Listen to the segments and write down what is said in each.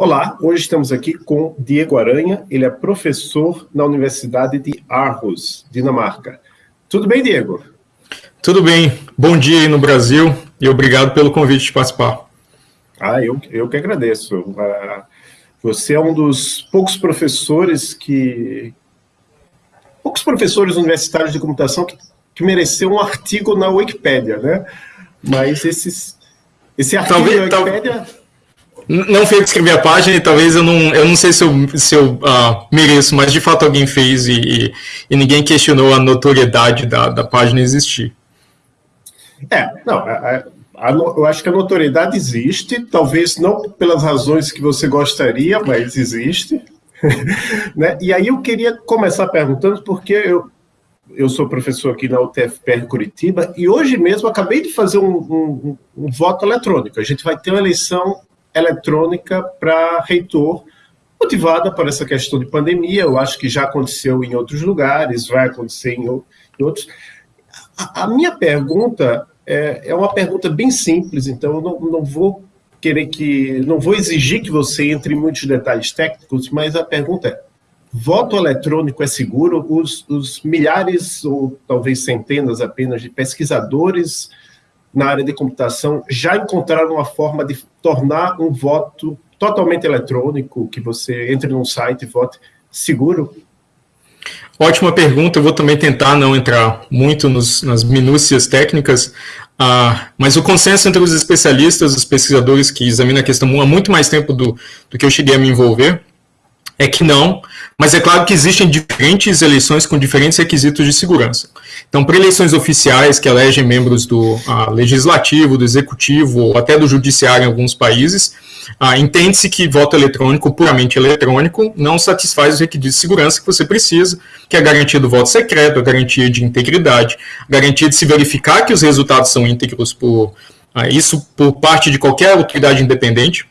Olá, hoje estamos aqui com Diego Aranha, ele é professor na Universidade de Aarhus, Dinamarca. Tudo bem, Diego? Tudo bem, bom dia aí no Brasil e obrigado pelo convite de participar. Ah, eu, eu que agradeço. Uh, você é um dos poucos professores que... poucos professores universitários de computação que, que mereceu um artigo na Wikipédia, né? Mas esses, esse artigo talvez, na Wikipédia... Não fui escrevi a página e talvez eu não, eu não sei se eu, se eu uh, mereço, mas de fato alguém fez e, e, e ninguém questionou a notoriedade da, da página existir. É, não, a, a, eu acho que a notoriedade existe, talvez não pelas razões que você gostaria, mas existe. né? E aí eu queria começar perguntando, porque eu, eu sou professor aqui na UTFPR Curitiba, e hoje mesmo acabei de fazer um, um, um voto eletrônico. A gente vai ter uma eleição eletrônica para reitor, motivada por essa questão de pandemia, eu acho que já aconteceu em outros lugares, vai acontecer em, outros. A, a, minha pergunta é, é, uma pergunta bem simples, então eu não, não vou querer que, não vou exigir que você entre em muitos detalhes técnicos, mas a pergunta é, voto eletrônico é seguro? Os, os milhares, ou talvez centenas apenas, de pesquisadores na área de computação já encontraram uma forma de tornar um voto totalmente eletrônico, que você entre num site e vote seguro? Ótima pergunta, eu vou também tentar não entrar muito nos, nas minúcias técnicas, ah, mas o consenso entre os especialistas, os pesquisadores que examinam a questão há muito mais tempo do, do que eu cheguei a me envolver, é que não, mas é claro que existem diferentes eleições com diferentes requisitos de segurança. Então, para eleições oficiais que elegem membros do uh, legislativo, do executivo ou até do judiciário em alguns países, uh, entende-se que voto eletrônico, puramente eletrônico, não satisfaz os requisitos de segurança que você precisa, que é a garantia do voto secreto, a garantia de integridade, a garantia de se verificar que os resultados são íntegros por uh, isso por parte de qualquer autoridade independente,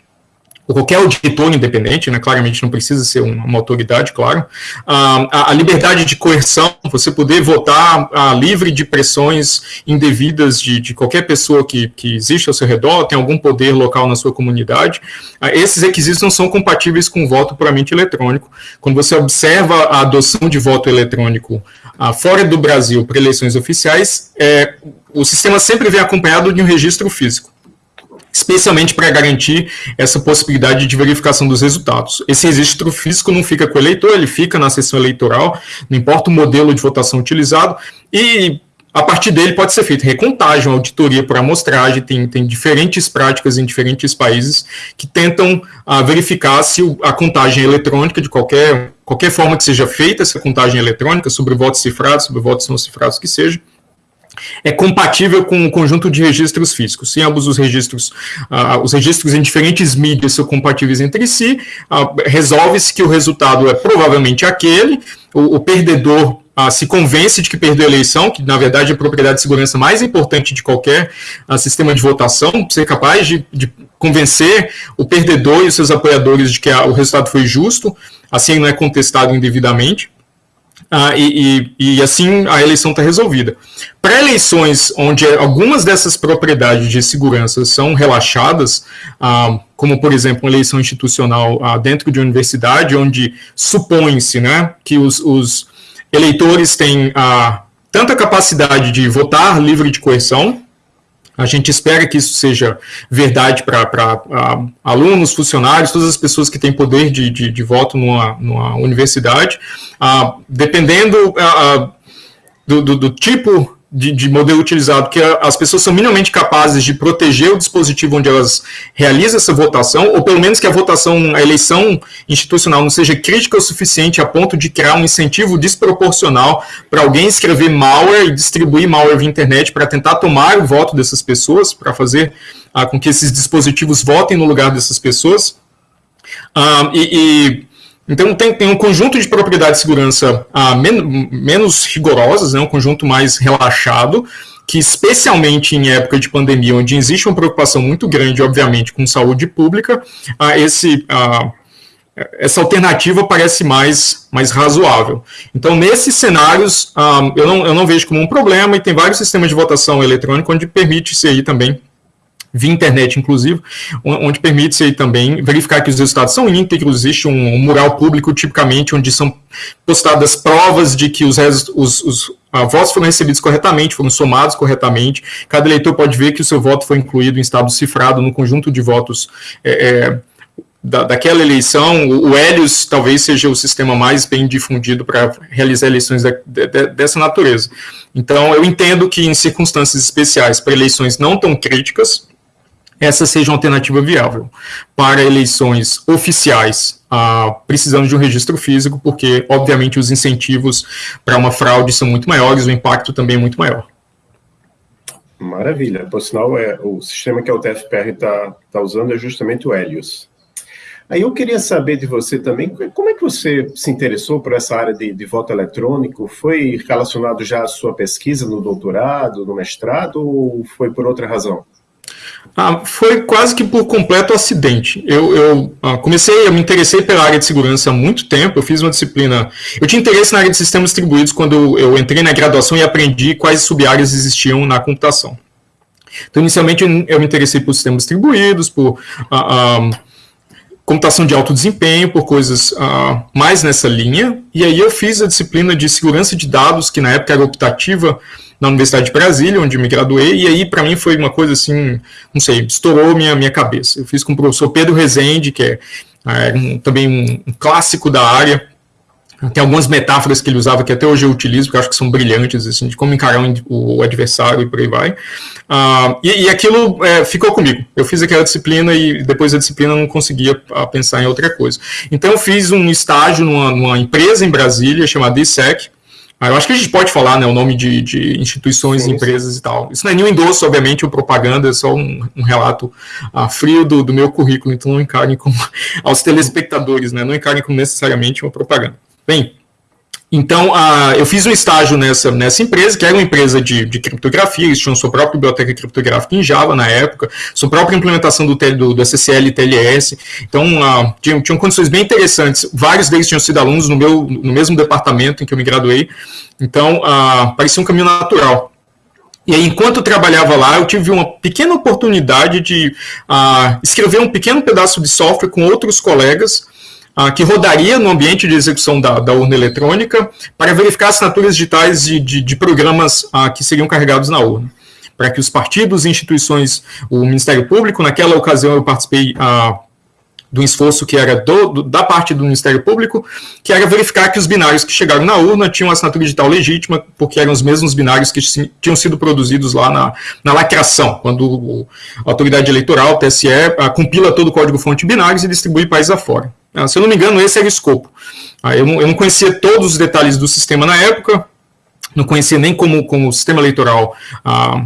ou qualquer auditor independente, né, claramente não precisa ser uma, uma autoridade, claro, ah, a, a, liberdade de coerção, você poder votar ah, livre de pressões indevidas de, de qualquer pessoa que, que existe ao seu redor, tem algum poder local na sua comunidade, ah, esses requisitos não são compatíveis com o voto puramente eletrônico. Quando você observa a adoção de voto eletrônico ah, fora do Brasil para eleições oficiais, é, o sistema sempre vem acompanhado de um registro físico especialmente para garantir essa possibilidade de verificação dos resultados. Esse registro físico não fica com o eleitor, ele fica na sessão eleitoral, não importa o modelo de votação utilizado, e a partir dele pode ser feita recontagem, auditoria por amostragem, tem, tem diferentes práticas em diferentes países que tentam uh, verificar se a contagem eletrônica, de qualquer, qualquer forma que seja feita essa contagem eletrônica, sobre votos cifrados, sobre votos não cifrados que seja, é compatível com o conjunto de registros físicos. Se ambos os registros, uh, os registros em diferentes mídias são compatíveis entre si, uh, resolve-se que o resultado é provavelmente aquele, o, o perdedor uh, se convence de que perdeu a eleição, que na verdade é a propriedade de segurança mais importante de qualquer sistema de votação, ser capaz de, de, convencer o perdedor e os seus apoiadores de que o resultado foi justo, assim não é contestado indevidamente. Ah, e, e, e, assim a eleição está resolvida. Para eleições onde algumas dessas propriedades de segurança são relaxadas, ah, como por exemplo uma eleição institucional ah, dentro de uma universidade, onde supõe-se né, que os, os, eleitores têm ah, tanta capacidade de votar livre de coerção, a gente espera que isso seja verdade para alunos, funcionários, todas as pessoas que têm poder de, de, de voto numa, numa universidade. Uh, dependendo uh, do, do, do, tipo de, de, modelo utilizado, que as pessoas são minimamente capazes de proteger o dispositivo onde elas realizam essa votação, ou pelo menos que a votação, a eleição institucional não seja crítica o suficiente a ponto de criar um incentivo desproporcional para alguém escrever malware e distribuir malware via internet para tentar tomar o voto dessas pessoas, para fazer ah, com que esses dispositivos votem no lugar dessas pessoas. Ah, e, e então, tem, tem, um conjunto de propriedades de segurança ah, men menos rigorosas, né, um conjunto mais relaxado, que especialmente em época de pandemia, onde existe uma preocupação muito grande, obviamente, com saúde pública, ah, esse, ah, essa alternativa parece mais, mais razoável. Então, nesses cenários, ah, eu, não, eu não vejo como um problema, e tem vários sistemas de votação eletrônica onde permite-se aí também via internet, inclusive, onde permite-se também verificar que os resultados são íntegros, existe um, mural público, tipicamente, onde são postadas provas de que os, os, os a, votos foram recebidos corretamente, foram somados corretamente, cada eleitor pode ver que o seu voto foi incluído em estado cifrado no conjunto de votos é, é, da, daquela eleição, o, o Helios talvez seja o sistema mais bem difundido para realizar eleições de, dessa natureza. Então, eu entendo que em circunstâncias especiais, para eleições não tão críticas, essa seja uma alternativa viável. Para eleições oficiais, ah, precisando de um registro físico, porque, obviamente, os incentivos para uma fraude são muito maiores, o impacto também é muito maior. Maravilha. Por sinal, é, o sistema que a UTFPR está tá usando é justamente o Helios. Aí eu queria saber de você também, como é que você se interessou por essa área de, de voto eletrônico? Foi relacionado já à sua pesquisa no doutorado, no mestrado, ou foi por outra razão? Ah, foi quase que por completo acidente. Eu, eu ah, comecei, eu me interessei pela área de segurança há muito tempo. Eu fiz uma disciplina. Eu tinha interesse na área de sistemas distribuídos quando eu entrei na graduação e aprendi quais sub-áreas existiam na computação. Então, inicialmente, eu me interessei por sistemas distribuídos, por ah, ah computação de alto desempenho, por coisas uh, mais nessa linha. E aí eu fiz a disciplina de segurança de dados, que na época era optativa na Universidade de Brasília, onde me graduei, e aí para mim foi uma coisa assim, não sei, estourou minha, minha cabeça. Eu fiz com o professor Pedro Rezende, que é, é um, também um, um clássico da área, tem algumas metáforas que ele usava que até hoje eu utilizo, porque eu acho que são brilhantes, assim, de como encarar o adversário e por aí vai. Uh, e, e, aquilo é, ficou comigo. Eu fiz aquela disciplina e depois da disciplina não conseguia uh, pensar em outra coisa. Então eu fiz um estágio numa, numa empresa em Brasília chamada ISEC. Ah, eu acho que a gente pode falar né, o nome de, de instituições, sim, empresas sim. e tal. Isso não é nenhum endosso, obviamente, ou propaganda, é só um, um relato uh, frio do, do meu currículo, então não encarem como aos telespectadores, né, não encarem como necessariamente uma propaganda. Bem, então, eu fiz um estágio nessa, nessa empresa, que era uma empresa de, de criptografia, eles tinham sua própria biblioteca criptográfica em Java na época, sua própria implementação do, do, do SSL e TLS, então tinham, tinham condições bem interessantes, vários deles tinham sido alunos no, meu, no mesmo departamento em que eu me graduei, então parecia um caminho natural. E aí, enquanto eu trabalhava lá, eu tive uma pequena oportunidade de uh, escrever um pequeno pedaço de software com outros colegas, ah, que rodaria no ambiente de execução da, da, urna eletrônica para verificar assinaturas digitais de, de, de programas ah, que seriam carregados na urna. Para que os partidos instituições, o Ministério Público, naquela ocasião eu participei ah, do esforço que era do, do, da parte do Ministério Público, que era verificar que os binários que chegaram na urna tinham assinatura digital legítima, porque eram os mesmos binários que tinham sido produzidos lá na, na lacração, quando a autoridade eleitoral, o TSE, ah, compila todo o código-fonte binários e distribui país afora. Ah, se eu não me engano, esse era o escopo. Ah, eu, não, conhecia todos os detalhes do sistema na época, não conhecia nem como, como o sistema eleitoral ah,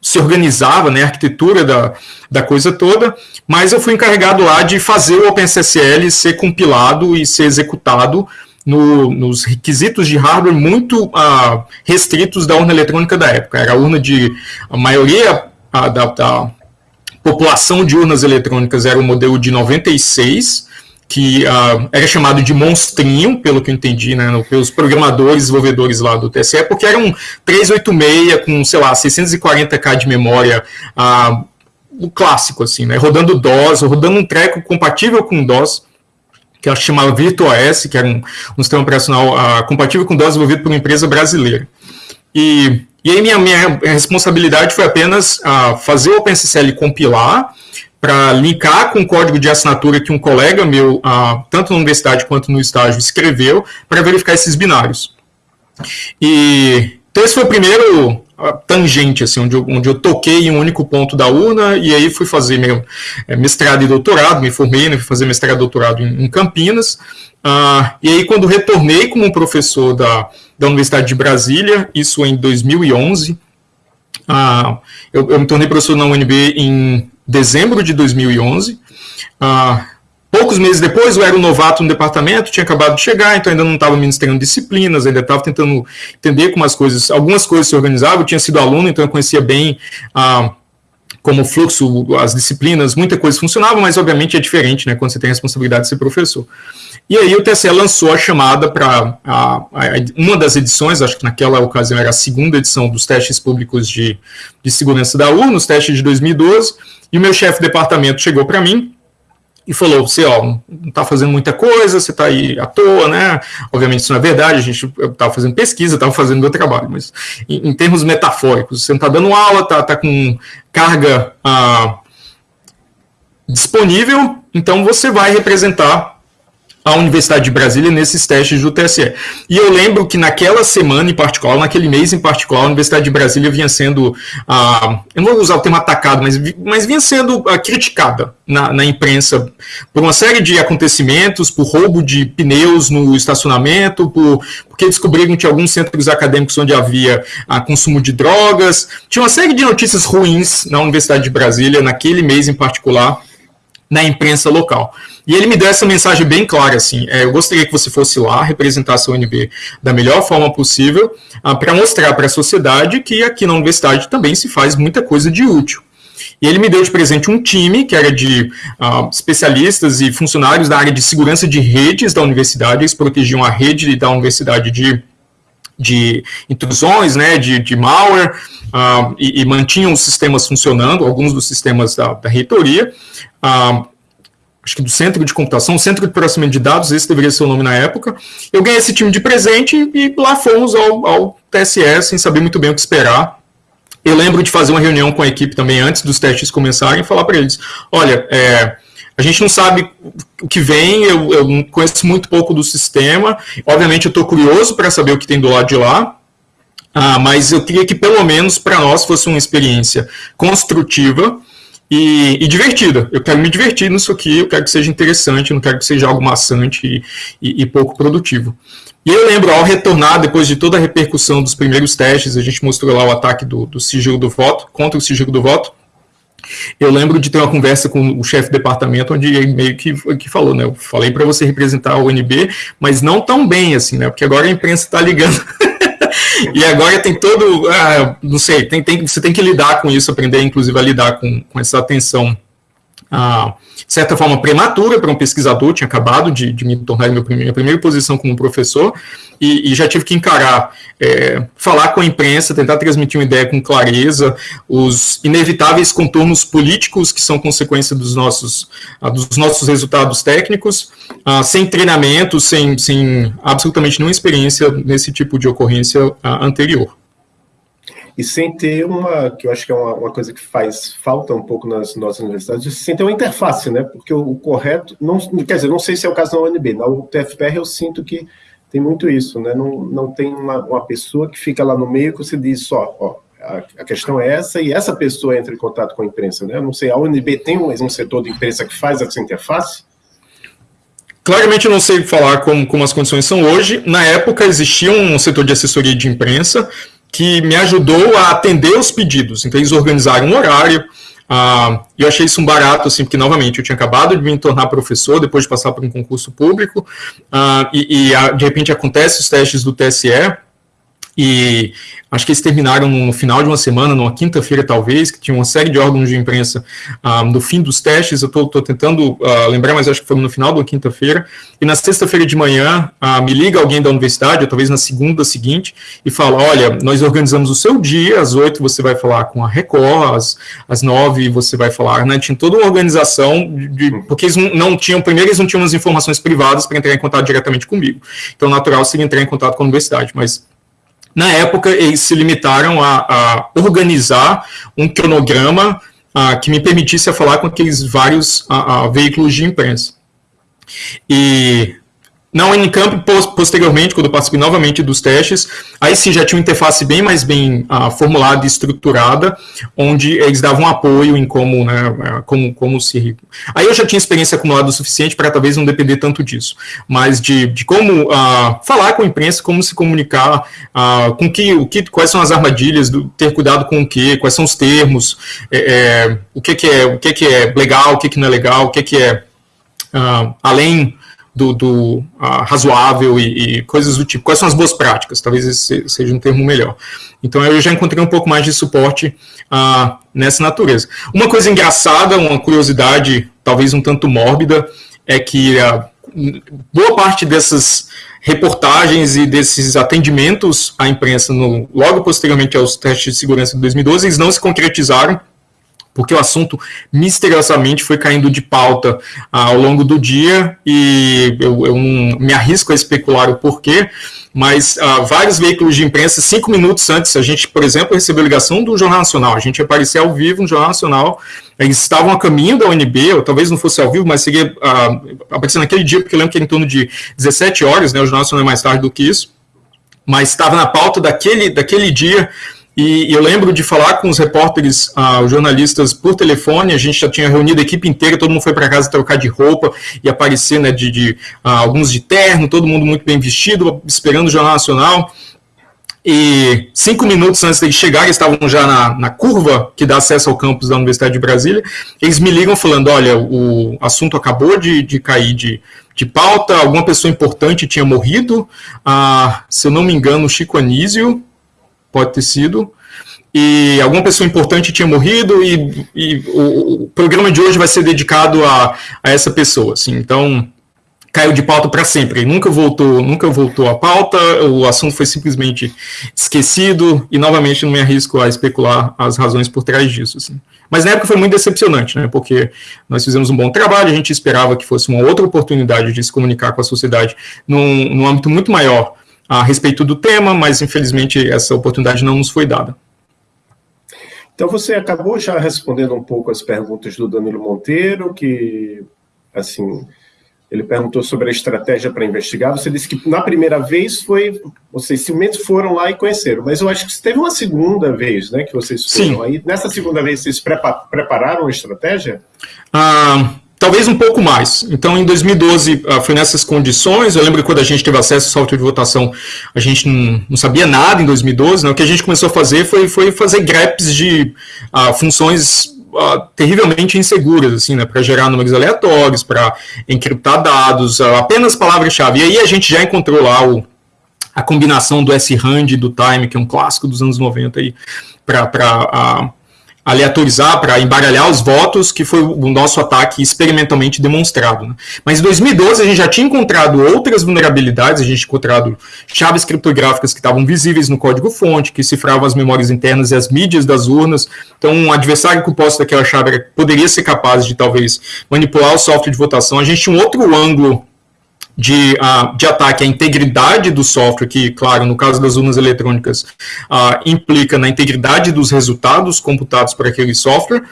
se organizava, né, a arquitetura da, da coisa toda, mas eu fui encarregado lá de fazer o OpenSSL ser compilado e ser executado no, nos requisitos de hardware muito restritos da urna eletrônica da época. Era a urna de a maioria da, da população de urnas eletrônicas era o modelo de 96, que uh, era chamado de monstrinho, pelo que eu entendi, né, pelos programadores, desenvolvedores lá do TSE, porque era um 386 com, sei lá, 640k de memória, uh, o clássico, assim, né, rodando DOS, rodando um treco compatível com DOS, que ela chamava VirtuaOS, que era um, um sistema operacional uh, compatível com DOS desenvolvido por uma empresa brasileira. E, e aí minha, minha responsabilidade foi apenas fazer o OpenSSL compilar, para linkar com o código de assinatura que um colega meu, ah, tanto na universidade quanto no estágio, escreveu para verificar esses binários. E então esse foi o primeiro ah, tangente, assim, onde eu, onde eu toquei em um único ponto da urna, e aí fui fazer meu é, mestrado e doutorado, me formei, né, fui fazer mestrado e doutorado em, em Campinas, ah, e aí quando retornei como professor da, da Universidade de Brasília, isso em 2011, ah, eu, eu me tornei professor na UNB em dezembro de 2011. Ah, poucos meses depois, eu era um novato no departamento, tinha acabado de chegar, então ainda não estava ministrando disciplinas, ainda estava tentando entender como as coisas, algumas coisas se organizavam. Eu tinha sido aluno, então eu conhecia bem ah, como fluxo, as disciplinas, muita coisa funcionava, mas obviamente é diferente, né, quando você tem a responsabilidade de ser professor. E aí o TSE lançou a chamada para uma das edições, acho que naquela ocasião era a segunda edição dos testes públicos de, de segurança da UR, nos testes de 2012, e o meu chefe de departamento chegou para mim e falou: você ó, não está fazendo muita coisa, você está aí à toa, né? Obviamente isso não é verdade, a gente estava fazendo pesquisa, estava fazendo meu trabalho, mas em, em, termos metafóricos, você não está dando aula, está tá com carga ah, disponível, então você vai representar a Universidade de Brasília nesses testes do TSE. E eu lembro que naquela semana em particular, naquele mês em particular, a Universidade de Brasília vinha sendo, ah, eu não vou usar o termo atacado, mas, mas vinha sendo ah, criticada na, na, imprensa por uma série de acontecimentos, por roubo de pneus no estacionamento, por, porque descobriram que alguns centros acadêmicos onde havia ah, consumo de drogas, tinha uma série de notícias ruins na Universidade de Brasília naquele mês em particular, na imprensa local. E ele me deu essa mensagem bem clara, assim, é, eu gostaria que você fosse lá, representasse a UNB da melhor forma possível, ah, para mostrar para a sociedade que aqui na universidade também se faz muita coisa de útil. E ele me deu de presente um time que era de uh, especialistas e funcionários da área de segurança de redes da universidade, eles protegiam a rede da universidade de, de intrusões, né, de, de malware, uh, e, e, mantinham os sistemas funcionando, alguns dos sistemas da, da reitoria. Uh, acho que do centro de computação, centro de processamento de dados, esse deveria ser o nome na época. Eu ganhei esse time de presente e lá fomos ao, ao sem saber muito bem o que esperar. Eu lembro de fazer uma reunião com a equipe também antes dos testes começarem e falar para eles: olha, é, a gente não sabe o que vem, eu, eu conheço muito pouco do sistema. Obviamente, eu estou curioso para saber o que tem do lado de lá. Ah, mas eu queria que pelo menos para nós fosse uma experiência construtiva e, e, divertida. Eu quero me divertir nisso aqui, eu quero que seja interessante, não quero que seja algo maçante e, e, e, pouco produtivo. E eu lembro, ao retornar, depois de toda a repercussão dos primeiros testes, a gente mostrou lá o ataque do, do sigilo do voto, contra o sigilo do voto, eu lembro de ter uma conversa com o chefe de departamento, onde ele meio que, que falou, né? Eu falei para você representar o UNB, mas não tão bem assim, né? Porque agora a imprensa está ligando e agora tem todo, ah, não sei, tem, tem, você tem que lidar com isso, aprender inclusive a lidar com, com essa atenção ah, de certa forma, prematura para um pesquisador, tinha acabado de, de me tornar em minha primeira posição como professor, e, e já tive que encarar, é, falar com a imprensa, tentar transmitir uma ideia com clareza, os inevitáveis contornos políticos que são consequência dos nossos, ah, dos nossos resultados técnicos, ah, sem treinamento, sem, sem absolutamente nenhuma experiência nesse tipo de ocorrência ah, anterior e sem ter uma, que eu acho que é uma, uma, coisa que faz falta um pouco nas nossas universidades, sem ter uma interface, né? Porque o, o, correto, não, quer dizer, não sei se é o caso da UNB, na UTFPR eu sinto que tem muito isso, né? Não, não tem uma, uma pessoa que fica lá no meio que você diz, ó, ó a, a, questão é essa, e essa pessoa entra em contato com a imprensa, né? Eu não sei, a UNB tem um, um setor de imprensa que faz essa interface? Claramente eu não sei falar como, como as condições são hoje. Na época existia um setor de assessoria de imprensa, que me ajudou a atender os pedidos. Então, eles organizaram um horário. Uh, eu achei isso um barato, assim, porque, novamente, eu tinha acabado de me tornar professor depois de passar por um concurso público, uh, e, e, de repente acontece os testes do TSE, e acho que eles terminaram no final de uma semana, numa quinta-feira talvez, que tinha uma série de órgãos de imprensa ah, no fim dos testes, eu estou tentando ah, lembrar, mas acho que foi no final de uma quinta-feira, e na sexta-feira de manhã ah, me liga alguém da universidade, ou talvez na segunda seguinte, e fala, olha, nós organizamos o seu dia, às oito você vai falar com a Record, às, às nove você vai falar, né, tinha toda uma organização, de, porque eles não, tinham, primeiro eles não tinham as informações privadas para entrar em contato diretamente comigo, então natural seria entrar em contato com a universidade, mas na época, eles se limitaram a, a organizar um cronograma que me permitisse falar com aqueles vários veículos de imprensa. E na Unicamp, posteriormente, quando eu participei novamente dos testes, aí sim já tinha uma interface bem mais bem uh, formulada e estruturada, onde eles davam apoio em como, né, é, como, como se... Aí eu já tinha experiência acumulada o suficiente para talvez não depender tanto disso, mas de, de como uh, falar com a imprensa, como se comunicar, uh, com que, o que, quais são as armadilhas, do, ter cuidado com o que, quais são os termos, é, é, o que, que é o que, que é legal, o que, que não é legal, o que, que é além do, do razoável e, e, coisas do tipo. Quais são as boas práticas? Talvez esse seja um termo melhor. Então eu já encontrei um pouco mais de suporte uh, nessa natureza. Uma coisa engraçada, uma curiosidade, talvez um tanto mórbida, é que uh, boa parte dessas reportagens e desses atendimentos à imprensa no, logo posteriormente aos testes de segurança de 2012, eles não se concretizaram porque o assunto misteriosamente foi caindo de pauta ah, ao longo do dia e eu, eu, não me arrisco a especular o porquê, mas ah, vários veículos de imprensa, cinco minutos antes, a gente, por exemplo, recebeu ligação do Jornal Nacional, a gente aparecia ao vivo no Jornal Nacional, eles estavam a caminho da UNB, ou talvez não fosse ao vivo, mas seria ah, aparecendo naquele dia, porque eu lembro que era em torno de 17 horas, né, o Jornal Nacional é mais tarde do que isso, mas estava na pauta daquele, daquele dia e eu lembro de falar com os repórteres, ah, os jornalistas, por telefone. A gente já tinha reunido a equipe inteira, todo mundo foi para casa trocar de roupa e aparecer, né, de, de ah, alguns de terno, todo mundo muito bem vestido, esperando o Jornal Nacional. E cinco minutos antes de chegar, eles estavam já na, na curva que dá acesso ao campus da Universidade de Brasília. Eles me ligam falando: olha, o assunto acabou de, de cair de, de pauta, alguma pessoa importante tinha morrido. Ah, se eu não me engano, o Chico Anísio pode ter sido, e alguma pessoa importante tinha morrido e, e o, o, programa de hoje vai ser dedicado a, a essa pessoa, assim, então caiu de pauta para sempre, nunca voltou, nunca voltou à pauta, o assunto foi simplesmente esquecido e novamente não me arrisco a especular as razões por trás disso, assim. Mas na época foi muito decepcionante, né, porque nós fizemos um bom trabalho, a gente esperava que fosse uma outra oportunidade de se comunicar com a sociedade num, num âmbito muito maior a respeito do tema, mas infelizmente essa oportunidade não nos foi dada. Então você acabou já respondendo um pouco as perguntas do Danilo Monteiro, que assim ele perguntou sobre a estratégia para investigar. Você disse que na primeira vez foi, vocês simplesmente foram lá e conheceram, mas eu acho que teve uma segunda vez, né, que vocês foram Sim. aí. Nessa segunda vez vocês prepararam a estratégia? Ah, talvez um pouco mais. Então, em 2012, ah, foi nessas condições. Eu lembro que quando a gente teve acesso ao software de votação, a gente não, não sabia nada em 2012. Né? O que a gente começou a fazer foi, foi fazer greps de uh, funções uh, terrivelmente inseguras, assim, né? para gerar números aleatórios, para encriptar dados, uh, apenas palavras-chave. E aí a gente já encontrou lá o, a combinação do S-RAND e do Time, que é um clássico dos anos 90 para aleatorizar, para embaralhar os votos, que foi o nosso ataque experimentalmente demonstrado. Né? Mas em 2012 a gente já tinha encontrado outras vulnerabilidades, a gente tinha encontrado chaves criptográficas que estavam visíveis no código-fonte, que cifravam as memórias internas e as mídias das urnas. Então, um adversário que posse daquela chave poderia ser capaz de, talvez, manipular o software de votação. A gente tinha um outro ângulo de, uh, de ataque à integridade do software, que, claro, no caso das urnas eletrônicas, uh, implica na integridade dos resultados computados por aquele software,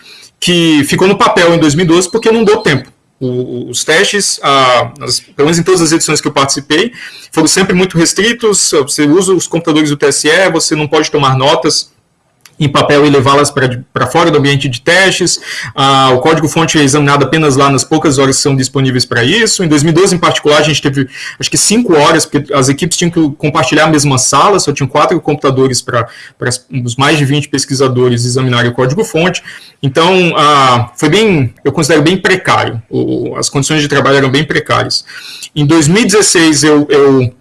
que ficou no papel em 2012 porque não deu tempo. O, os testes, uh, as, pelo menos em todas as edições que eu participei, foram sempre muito restritos. Você usa os computadores do TSE, você não pode tomar notas em papel e levá-las para fora do ambiente de testes. Ah, o código-fonte é examinado apenas lá nas poucas horas que são disponíveis para isso. Em 2012, em particular, a gente teve acho que cinco horas, porque as equipes tinham que compartilhar a mesma sala, só tinham quatro computadores para os mais de 20 pesquisadores examinarem o código-fonte. Então, ah, foi bem, eu considero bem precário. O, as condições de trabalho eram bem precárias. Em 2016, eu, eu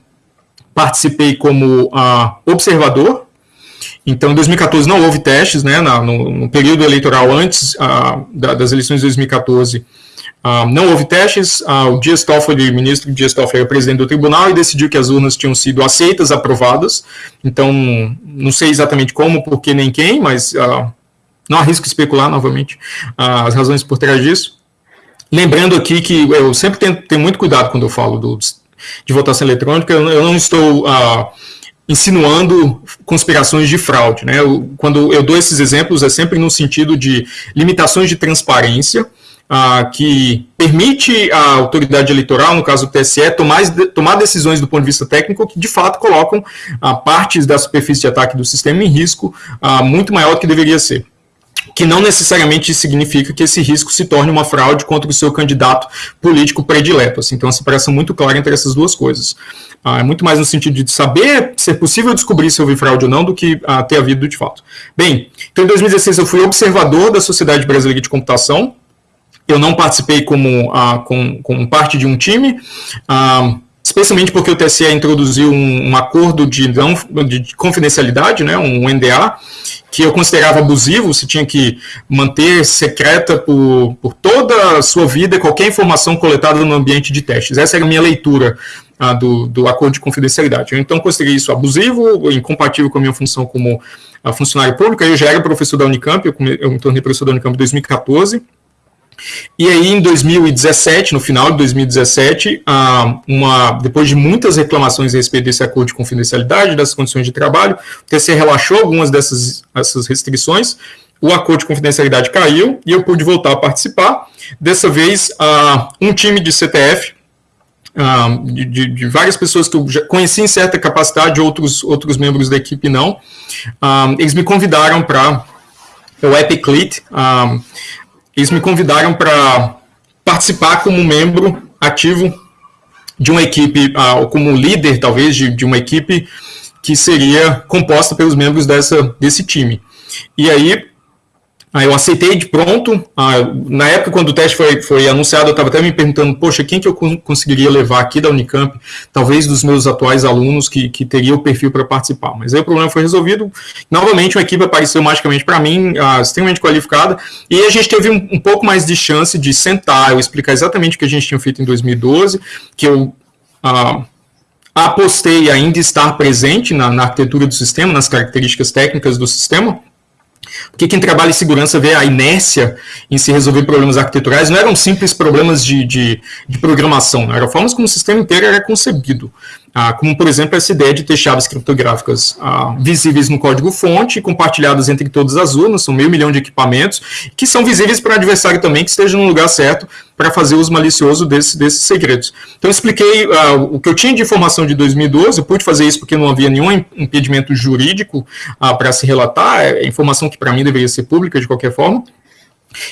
participei como ah, observador então, em 2014 não houve testes, né, no, no período eleitoral antes uh, da, das eleições de 2014, uh, ah, não houve testes, uh, o Dias Toffoli, o ministro Dias Toffoli era presidente do tribunal e decidiu que as urnas tinham sido aceitas, aprovadas, então não sei exatamente como, por que nem quem, mas não arrisco especular novamente as razões por trás disso. Lembrando aqui que eu sempre tenho, tenho muito cuidado quando eu falo do, de votação eletrônica, eu, eu não estou insinuando conspirações de fraude. Né? Eu, quando eu dou esses exemplos, é sempre no sentido de limitações de transparência, ah, que permite à autoridade eleitoral, no caso do TSE, tomar, tomar decisões do ponto de vista técnico que, de fato, colocam ah, partes da superfície de ataque do sistema em risco ah, muito maior do que deveria ser que não necessariamente significa que esse risco se torne uma fraude contra o seu candidato político predileto. Assim, então, uma separação muito clara entre essas duas coisas. Ah, é muito mais no sentido de saber se é possível descobrir se houve fraude ou não do que ah, ter havido de fato. Bem, então em 2016 eu fui observador da Sociedade Brasileira de Computação, eu não participei como, uh, com, parte de um time, uh, especialmente porque o TSE introduziu um, um acordo de, não, de confidencialidade, né, um NDA, que eu considerava abusivo, você tinha que manter secreta por, por toda a sua vida qualquer informação coletada no ambiente de testes. Essa era a minha leitura ah, do, do acordo de confidencialidade. Eu, então, considerei isso abusivo, incompatível com a minha função como ah, funcionário público. Eu já era professor da Unicamp, eu, eu me tornei professor da Unicamp em 2014, e aí, em 2017, no final de 2017, uma, depois de muitas reclamações a respeito desse acordo de confidencialidade, das condições de trabalho, o TCE relaxou algumas dessas essas restrições, o acordo de confidencialidade caiu e eu pude voltar a participar. Dessa vez, um time de CTF, de, de, de, várias pessoas que eu já conheci em certa capacidade, outros, outros membros da equipe não, eles me convidaram para o Epiclit, eles me convidaram para participar como membro ativo de uma equipe, uh, como líder, talvez, de, de, uma equipe que seria composta pelos membros dessa, desse time. E aí, Aí eu aceitei de pronto. Ah, na época, quando o teste foi, foi anunciado, eu estava até me perguntando, poxa, quem que eu conseguiria levar aqui da Unicamp? Talvez dos meus atuais alunos que, que teria o perfil para participar. Mas aí o problema foi resolvido. Novamente, uma equipe apareceu magicamente para mim, ah, extremamente qualificada, e a gente teve um, um, pouco mais de chance de sentar, eu explicar exatamente o que a gente tinha feito em 2012, que eu... Ah, apostei ainda estar presente na, na arquitetura do sistema, nas características técnicas do sistema, porque quem trabalha em segurança vê a inércia em se resolver problemas arquiteturais, não eram simples problemas de, de, de programação, eram formas como o sistema inteiro era concebido. Ah, como, por exemplo, essa ideia de ter chaves criptográficas ah, visíveis no código-fonte, compartilhadas entre todas as urnas, são meio milhão de equipamentos, que são visíveis para o adversário também, que esteja no lugar certo para fazer uso malicioso desse, desses segredos. Então, expliquei ah, o que eu tinha de informação de 2012, eu pude fazer isso porque não havia nenhum impedimento jurídico ah, para se relatar, é informação que para mim deveria ser pública de qualquer forma,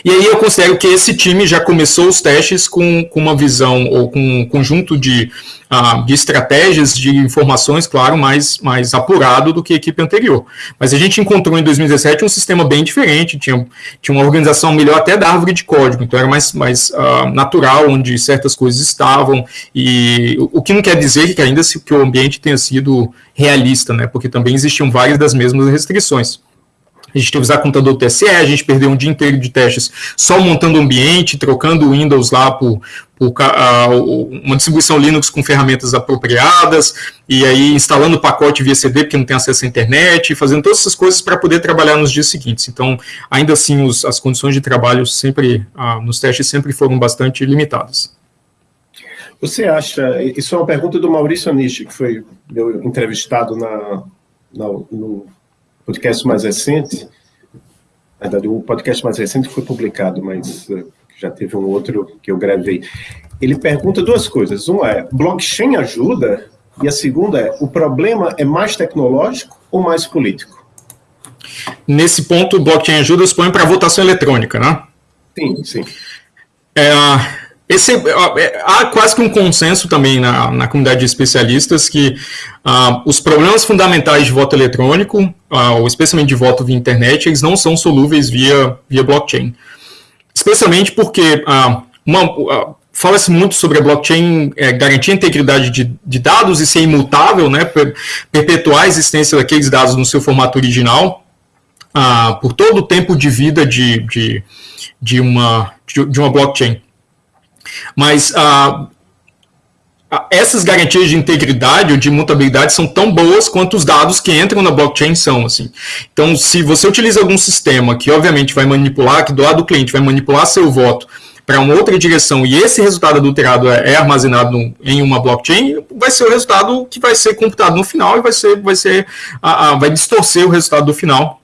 e aí eu considero que esse time já começou os testes com, com uma visão ou com um conjunto de, uh, de estratégias, de informações, claro, mais, mais apurado do que a equipe anterior. Mas a gente encontrou em 2017 um sistema bem diferente, tinha, tinha uma organização melhor até da árvore de código, então era mais, mais uh, natural onde certas coisas estavam, e o, o que não quer dizer que ainda se, que o ambiente tenha sido realista, né, porque também existiam várias das mesmas restrições a gente teve que usar computador TSE, a gente perdeu um dia inteiro de testes só montando ambiente, trocando o Windows lá por, por uh, uma distribuição Linux com ferramentas apropriadas, e aí instalando o pacote via CD porque não tem acesso à internet, fazendo todas essas coisas para poder trabalhar nos dias seguintes. Então, ainda assim, os, as condições de trabalho sempre, uh, nos testes sempre foram bastante limitadas. Você acha, isso é uma pergunta do Maurício Anishi, que foi meu entrevistado na, na no podcast mais recente, na verdade, o podcast mais recente foi publicado, mas uh, já teve um outro que eu gravei. Ele pergunta duas coisas. Uma é, blockchain ajuda? E a segunda é, o problema é mais tecnológico ou mais político? Nesse ponto, o blockchain ajuda, expõe para votação eletrônica, né? Sim, sim. É, esse, é, há quase que um consenso também na, na comunidade de especialistas que uh, os problemas fundamentais de voto eletrônico, uh, ou especialmente de voto via internet, eles não são solúveis via, via blockchain. Especialmente porque uh, fala-se muito sobre a blockchain é, garantir a integridade de, de, dados e ser imutável, né, perpetuar a existência daqueles dados no seu formato original, por todo o tempo de vida de, de, de, uma, de, de uma blockchain. Mas ah, ah, essas garantias de integridade ou de mutabilidade são tão boas quanto os dados que entram na blockchain são. Assim. Então, se você utiliza algum sistema que, obviamente, vai manipular, que do lado do cliente vai manipular seu voto para uma outra direção e esse resultado adulterado é, é armazenado em uma blockchain, vai ser o resultado que vai ser computado no final e vai ser, vai ser, ah, ah vai distorcer o resultado do final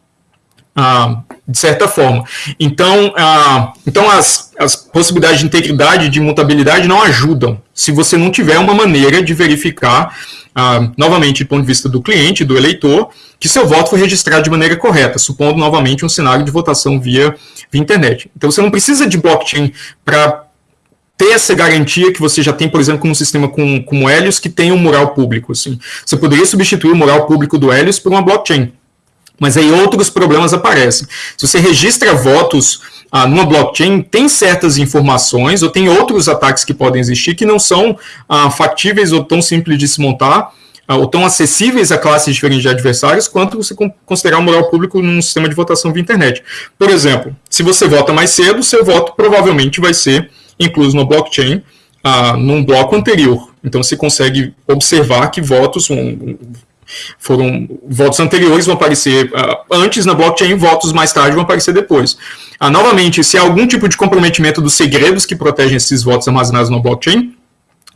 ah, de certa forma. Então, ah, então as, as possibilidades de integridade e de mutabilidade não ajudam se você não tiver uma maneira de verificar, ah, novamente, do ponto de vista do cliente, do eleitor, que seu voto foi registrado de maneira correta, supondo novamente um cenário de votação via, via internet. Então, você não precisa de blockchain para ter essa garantia que você já tem, por exemplo, com um sistema como, o Helios, que tem um mural público. Assim. Você poderia substituir o mural público do Helios por uma blockchain mas aí outros problemas aparecem. Se você registra votos ah, numa blockchain tem certas informações ou tem outros ataques que podem existir que não são ah, factíveis ou tão simples de se montar ah, ou tão acessíveis a classes diferentes de adversários quanto você considerar o moral público num sistema de votação via internet. Por exemplo, se você vota mais cedo, seu voto provavelmente vai ser incluso no blockchain ah, num bloco anterior. Então você consegue observar que votos um, foram votos anteriores vão aparecer uh, antes na blockchain, votos mais tarde vão aparecer depois. Uh, novamente, se há algum tipo de comprometimento dos segredos que protegem esses votos armazenados na blockchain,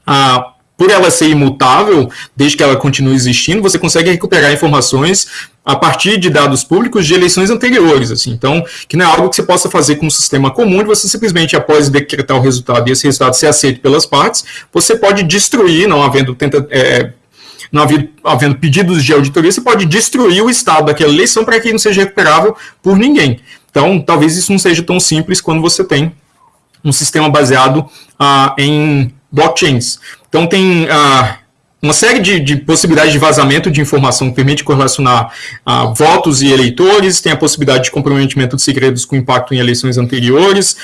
uh, por ela ser imutável, desde que ela continue existindo, você consegue recuperar informações a partir de dados públicos de eleições anteriores. Assim. Então, que não é algo que você possa fazer com um sistema comum, e você simplesmente, após decretar o resultado e esse resultado ser aceito pelas partes, você pode destruir, não havendo tenta, é, não havendo, havendo pedidos de auditoria, você pode destruir o estado daquela eleição para que não seja recuperável por ninguém. Então, talvez isso não seja tão simples quando você tem um sistema baseado ah, em blockchains. Então, tem ah, uma série de, de, possibilidades de vazamento de informação que permite correlacionar ah, votos e eleitores, tem a possibilidade de comprometimento de segredos com impacto em eleições anteriores,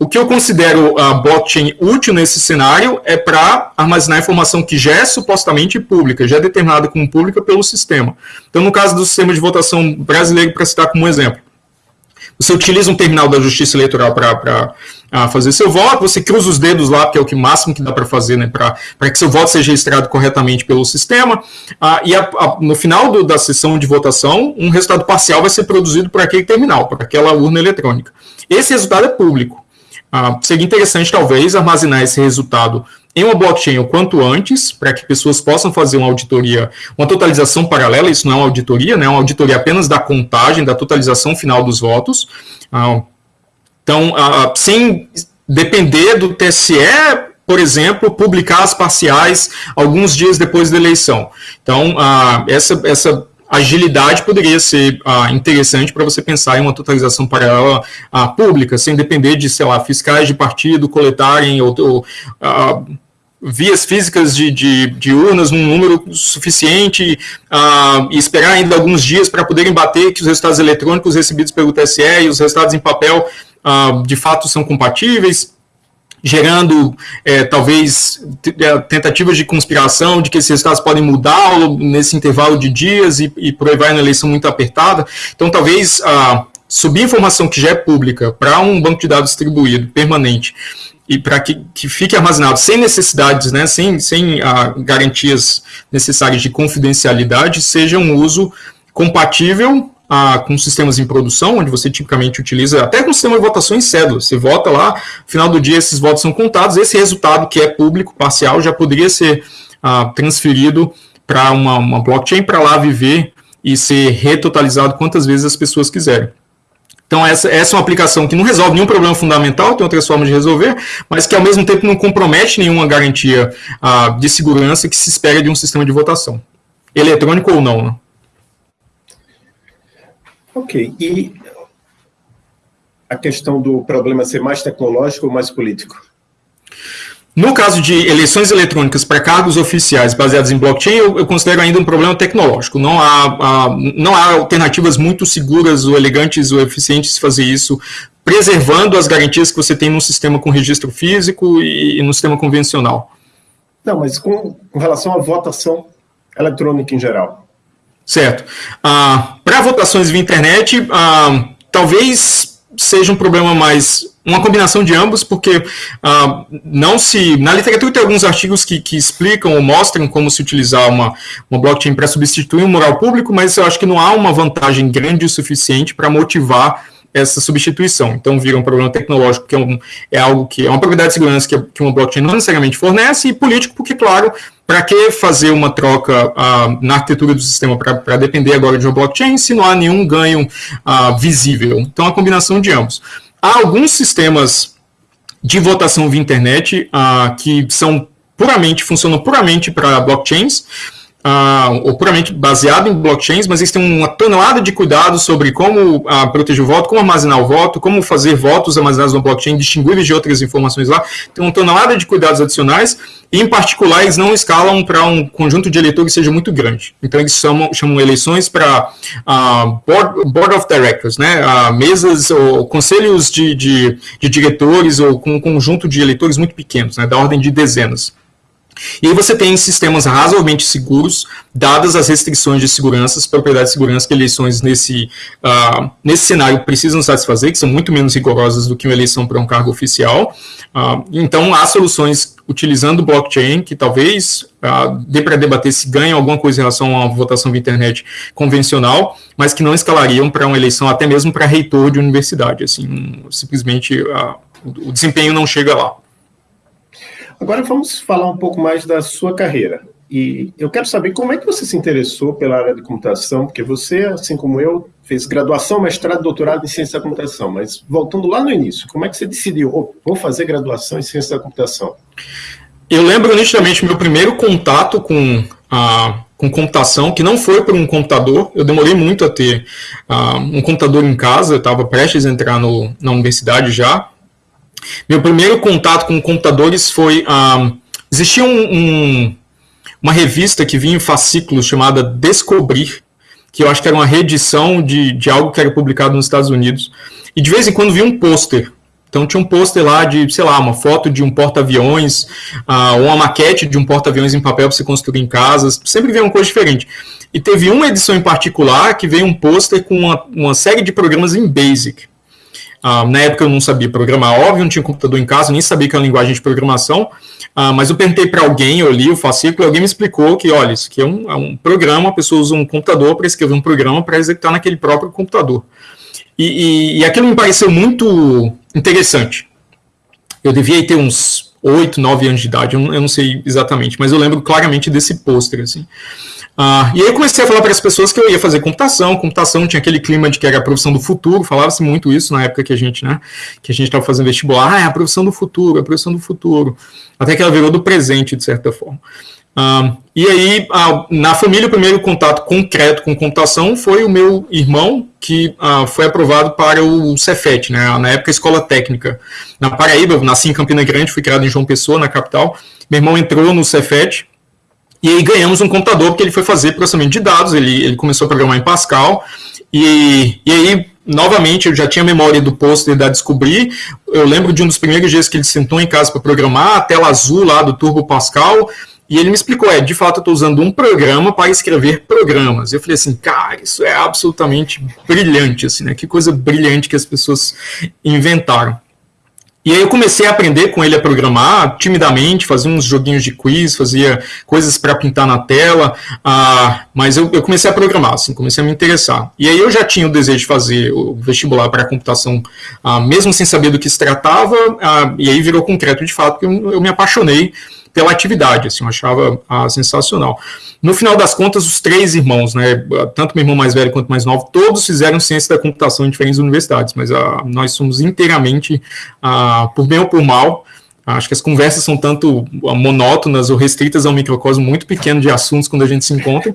o que eu considero a blockchain útil nesse cenário é para armazenar informação que já é supostamente pública, já é determinada como pública pelo sistema. Então, no caso do sistema de votação brasileiro, para citar como exemplo, você utiliza um terminal da Justiça Eleitoral para fazer seu voto, você cruza os dedos lá, que é o que máximo que dá para fazer, né, para que seu voto seja registrado corretamente pelo sistema, ah, e a, a, no final do, da sessão de votação, um resultado parcial vai ser produzido por aquele terminal, por aquela urna eletrônica. Esse resultado é público. Ah, seria interessante, talvez, armazenar esse resultado em uma blockchain o quanto antes, para que pessoas possam fazer uma auditoria, uma totalização paralela, isso não é uma auditoria, né, é uma auditoria apenas da contagem, da totalização final dos votos. Ah, então, sem depender do TSE, por exemplo, publicar as parciais alguns dias depois da eleição. Então, ah, essa, essa agilidade poderia ser ah, interessante para você pensar em uma totalização paralela ah, pública, sem depender de, sei lá, fiscais de partido coletarem ou, ou ah, vias físicas de, de, de, urnas num número suficiente ah, e esperar ainda alguns dias para poderem bater que os resultados eletrônicos recebidos pelo TSE e os resultados em papel ah, de fato são compatíveis gerando é, talvez é, tentativas de conspiração, de que esses resultados podem mudar nesse intervalo de dias e, e por aí vai na eleição muito apertada. Então, talvez ah, subir informação que já é pública para um banco de dados distribuído, permanente, e para que, que fique armazenado sem necessidades, né, sem, sem ah, garantias necessárias de confidencialidade, seja um uso compatível ah, com sistemas em produção, onde você tipicamente utiliza, até com sistema de votação em cédula, você vota lá, no final do dia esses votos são contados, esse resultado que é público, parcial, já poderia ser ah, transferido para uma, uma blockchain para lá viver e ser retotalizado quantas vezes as pessoas quiserem. Então, essa, essa é uma aplicação que não resolve nenhum problema fundamental, tem outras formas de resolver, mas que ao mesmo tempo não compromete nenhuma garantia ah, de segurança que se espera de um sistema de votação, eletrônico ou não. Né? Ok. E a questão do problema ser mais tecnológico ou mais político? No caso de eleições eletrônicas para cargos oficiais baseados em blockchain, eu, eu, considero ainda um problema tecnológico. Não há, há, não há alternativas muito seguras ou elegantes ou eficientes de fazer isso, preservando as garantias que você tem num sistema com registro físico e, e no sistema convencional. Não, mas com, com relação à votação eletrônica em geral. Certo. Ah, Para votações via internet, ah, talvez seja um problema mais uma combinação de ambos, porque ah, não se. Na literatura tem alguns artigos que, que explicam ou mostram como se utilizar uma, uma blockchain para substituir um moral público, mas eu acho que não há uma vantagem grande o suficiente para motivar essa substituição. Então, vira um problema tecnológico, que é, um, é algo que é uma propriedade de segurança que, que uma blockchain não necessariamente fornece, e político, porque, claro, para que fazer uma troca uh, na arquitetura do sistema para depender agora de uma blockchain se não há nenhum ganho uh, visível? Então, a combinação de ambos. Há alguns sistemas de votação via internet uh, que são puramente, funcionam puramente para blockchains, uh, ou puramente baseado em blockchains, mas eles têm uma tonelada de cuidados sobre como uh, proteger o voto, como armazenar o voto, como fazer votos armazenados no blockchain distinguíveis de outras informações lá. Tem uma tonelada de cuidados adicionais, e em particular eles não escalam para um conjunto de eleitores que seja muito grande. Então eles chamam, chamam eleições para uh, board, board, of Directors, né, mesas ou conselhos de, de, de diretores ou com um conjunto de eleitores muito pequenos, né, da ordem de dezenas. E aí você tem sistemas razoavelmente seguros, dadas as restrições de segurança, as propriedades de segurança que eleições nesse, uh, nesse cenário precisam satisfazer, que são muito menos rigorosas do que uma eleição para um cargo oficial. Uh, então, há soluções utilizando blockchain, que talvez uh, dê para debater se ganha alguma coisa em relação a uma votação via internet convencional, mas que não escalariam para uma eleição até mesmo para reitor de universidade. Assim, simplesmente o desempenho não chega lá. Agora vamos falar um pouco mais da sua carreira. E eu quero saber como é que você se interessou pela área de computação, porque você, assim como eu, fez graduação, mestrado, doutorado em ciência da computação. Mas voltando lá no início, como é que você decidiu, oh, vou fazer graduação em ciência da computação? Eu lembro nitidamente meu primeiro contato com a com computação, que não foi por um computador. Eu demorei muito a ter uh, um computador em casa, eu estava prestes a entrar no, na universidade já. Meu primeiro contato com computadores foi. Um, existia um, um, uma revista que vinha em fascículos chamada Descobrir, que eu acho que era uma reedição de, de algo que era publicado nos Estados Unidos. E de vez em quando vinha um pôster. Então tinha um pôster lá de, sei lá, uma foto de um porta-aviões, uh, ou uma maquete de um porta-aviões em papel para você construir em casa. Sempre vinha uma coisa diferente. E teve uma edição em particular que veio um pôster com uma, uma série de programas em Basic. Uh, na época eu não sabia programar, óbvio, não tinha computador em casa, nem sabia que era linguagem de programação, uh, mas eu perguntei para alguém, eu li o fascículo, alguém me explicou que, olha, isso aqui é um, é um programa, a pessoa usa um computador para escrever um programa para executar naquele próprio computador. E, e, e aquilo me pareceu muito interessante. Eu devia ter uns 8, 9 anos de idade, eu não, eu não sei exatamente, mas eu lembro claramente desse pôster, assim. Ah, e aí eu comecei a falar para as pessoas que eu ia fazer computação. Computação tinha aquele clima de que era a profissão do futuro, falava-se muito isso na época que a gente, né, que a gente estava fazendo vestibular. Ah, é a profissão do futuro, é a profissão do futuro. Até que ela virou do presente, de certa forma. Ah, e aí, ah, na família, o primeiro contato concreto com computação foi o meu irmão, que ah, foi aprovado para o Cefet, né, na época Escola Técnica. Na Paraíba, eu nasci em Campina Grande, fui criado em João Pessoa, na capital. Meu irmão entrou no Cefet, e aí ganhamos um computador porque ele foi fazer processamento de dados, ele, ele começou a programar em Pascal, e, e aí, novamente, eu já tinha memória do pôster da Descobrir, eu lembro de um dos primeiros dias que ele sentou em casa para programar, a tela azul lá do Turbo Pascal, e ele me explicou, é, de fato eu estou usando um programa para escrever programas. Eu falei assim, cara, isso é absolutamente brilhante, assim, né? Que coisa brilhante que as pessoas inventaram. E aí eu comecei a aprender com ele a programar timidamente, fazia uns joguinhos de quiz, fazia coisas para pintar na tela, uh, mas eu, eu, comecei a programar, assim, comecei a me interessar. E aí eu já tinha o desejo de fazer o vestibular para computação, uh, mesmo sem saber do que se tratava, uh, e aí virou concreto de fato, porque eu, eu me apaixonei pela atividade, assim, eu achava ah, sensacional. No final das contas, os três irmãos, né, tanto meu irmão mais velho quanto mais novo, todos fizeram ciência da computação em diferentes universidades, mas ah, nós somos inteiramente, ah, por bem ou por mal, Acho que as conversas são tanto monótonas ou restritas a um microcosmo muito pequeno de assuntos quando a gente se encontra,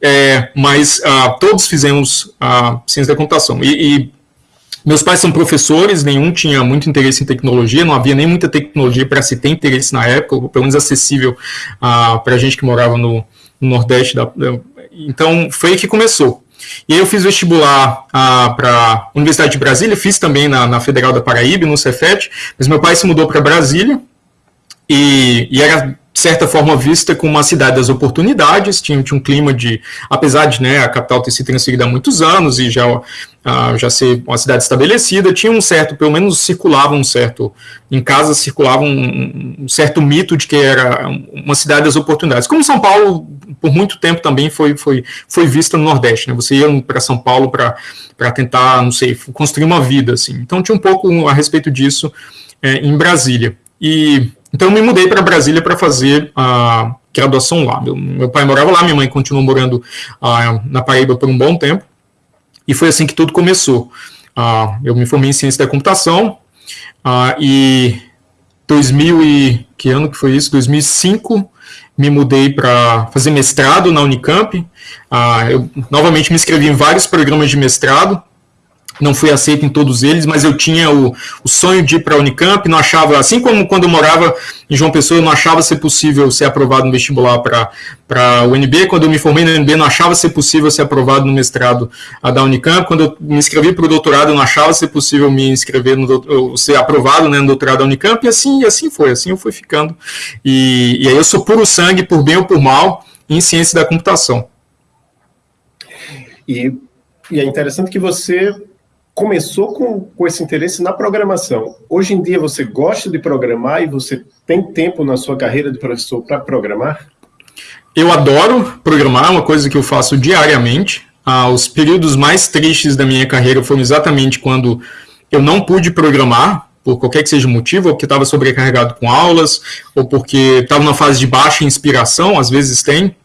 é, mas uh, todos fizemos uh, ciência da computação. E, e, meus pais são professores, nenhum tinha muito interesse em tecnologia, não havia nem muita tecnologia para se ter interesse na época, pelo menos acessível uh, para a gente que morava no, no Nordeste. Da, então, foi que começou. E aí eu fiz vestibular uh, para a Universidade de Brasília, fiz também na, na, Federal da Paraíba, no Cefet, mas meu pai se mudou para Brasília, e, e era de certa forma vista como uma cidade das oportunidades, tinha, tinha um clima de, apesar de né, a capital ter sido transferida há muitos anos e já, uh, já ser uma cidade estabelecida, tinha um certo, pelo menos circulava um certo, em casa circulava um, um certo mito de que era uma cidade das oportunidades. Como São Paulo, por muito tempo também foi, foi, foi vista no Nordeste, né? Você ia para São Paulo para tentar, não sei, construir uma vida, assim. Então tinha um pouco a respeito disso é, em Brasília. E então eu me mudei para Brasília para fazer a graduação lá. Meu, meu, pai morava lá, minha mãe continuou morando uh, na Paraíba por um bom tempo. E foi assim que tudo começou. Uh, eu me formei em ciência da computação uh, e 2000 e que ano que foi isso? 2005 me mudei para fazer mestrado na Unicamp. Ah, eu novamente me inscrevi em vários programas de mestrado não fui aceito em todos eles, mas eu tinha o, o sonho de ir para a Unicamp, não achava, assim como quando eu morava em João Pessoa, eu não achava ser possível ser aprovado no vestibular para a UNB, quando eu me formei na UNB, não achava ser possível ser aprovado no mestrado da Unicamp, quando eu me inscrevi para o doutorado, eu não achava ser possível me inscrever, no, ser aprovado né, no doutorado da Unicamp, e assim, assim foi, assim eu fui ficando, e, e aí eu sou puro sangue, por bem ou por mal, em ciência da computação. E, e é interessante que você começou com, com esse interesse na programação. Hoje em dia você gosta de programar e você tem tempo na sua carreira de professor para programar? Eu adoro programar, é uma coisa que eu faço diariamente. Ah, os períodos mais tristes da minha carreira foram exatamente quando eu não pude programar, por qualquer que seja o motivo, ou porque estava sobrecarregado com aulas, ou porque estava numa fase de baixa inspiração, às vezes tem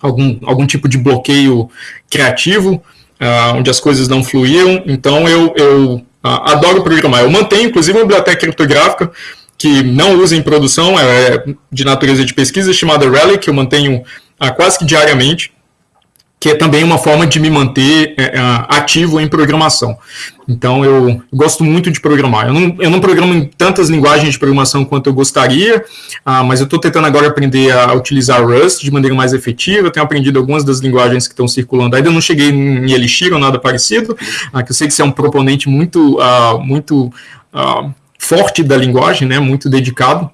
algum, algum tipo de bloqueio criativo uh, onde as coisas não fluíam. Então eu, eu uh, adoro programar. Eu mantenho, inclusive, uma biblioteca criptográfica que não usa em produção, é de natureza de pesquisa, chamada Relic, que eu mantenho uh, quase que diariamente que é também uma forma de me manter é, é, ativo em programação. Então, eu gosto muito de programar. Eu não, eu não programo em tantas linguagens de programação quanto eu gostaria, ah, mas eu estou tentando agora aprender a utilizar Rust de maneira mais efetiva. Eu tenho aprendido algumas das linguagens que estão circulando. Ainda não cheguei em Elixir ou nada parecido, ah, que eu sei que você é um proponente muito, ah, muito ah, forte da linguagem, né, muito dedicado,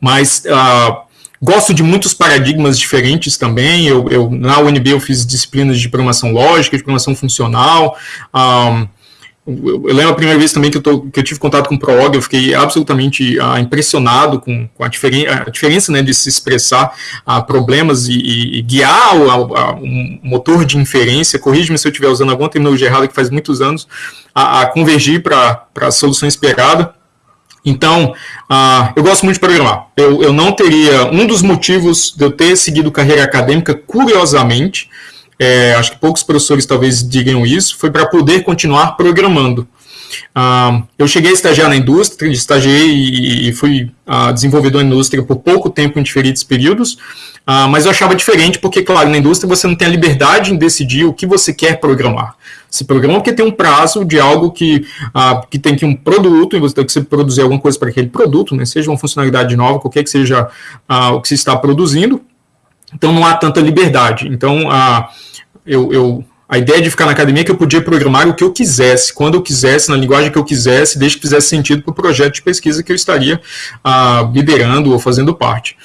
mas ah, Gosto de muitos paradigmas diferentes também. Eu, eu, na UNB eu fiz disciplinas de programação lógica, de programação funcional. Um, eu, lembro a primeira vez também que eu, tô, que eu tive contato com o ProOg, eu fiquei absolutamente uh, impressionado com, com a, diferen a, diferença né, de se expressar uh, problemas e, e, e guiar o, a, um motor de inferência, corrige-me se eu estiver usando alguma terminologia errada que faz muitos anos, a, a convergir para a solução esperada. Então, uh, eu gosto muito de programar. Eu, eu não teria. Um dos motivos de eu ter seguido carreira acadêmica, curiosamente, é, acho que poucos professores talvez digam isso, foi para poder continuar programando. Uh, eu cheguei a estagiar na indústria, estagiei e, e fui uh, desenvolvedor na indústria por pouco tempo em diferentes períodos, uh, mas eu achava diferente porque, claro, na indústria você não tem a liberdade em decidir o que você quer programar. Se programa porque tem um prazo de algo que, que tem que um produto e você tem que produzir alguma coisa para aquele produto, né, seja uma funcionalidade nova, qualquer que seja o que se está produzindo, então não há tanta liberdade. Então, eu, eu a ideia de ficar na academia é que eu podia programar o que eu quisesse, quando eu quisesse, na linguagem que eu quisesse, desde que fizesse sentido para o projeto de pesquisa que eu estaria ah, liderando ou fazendo parte.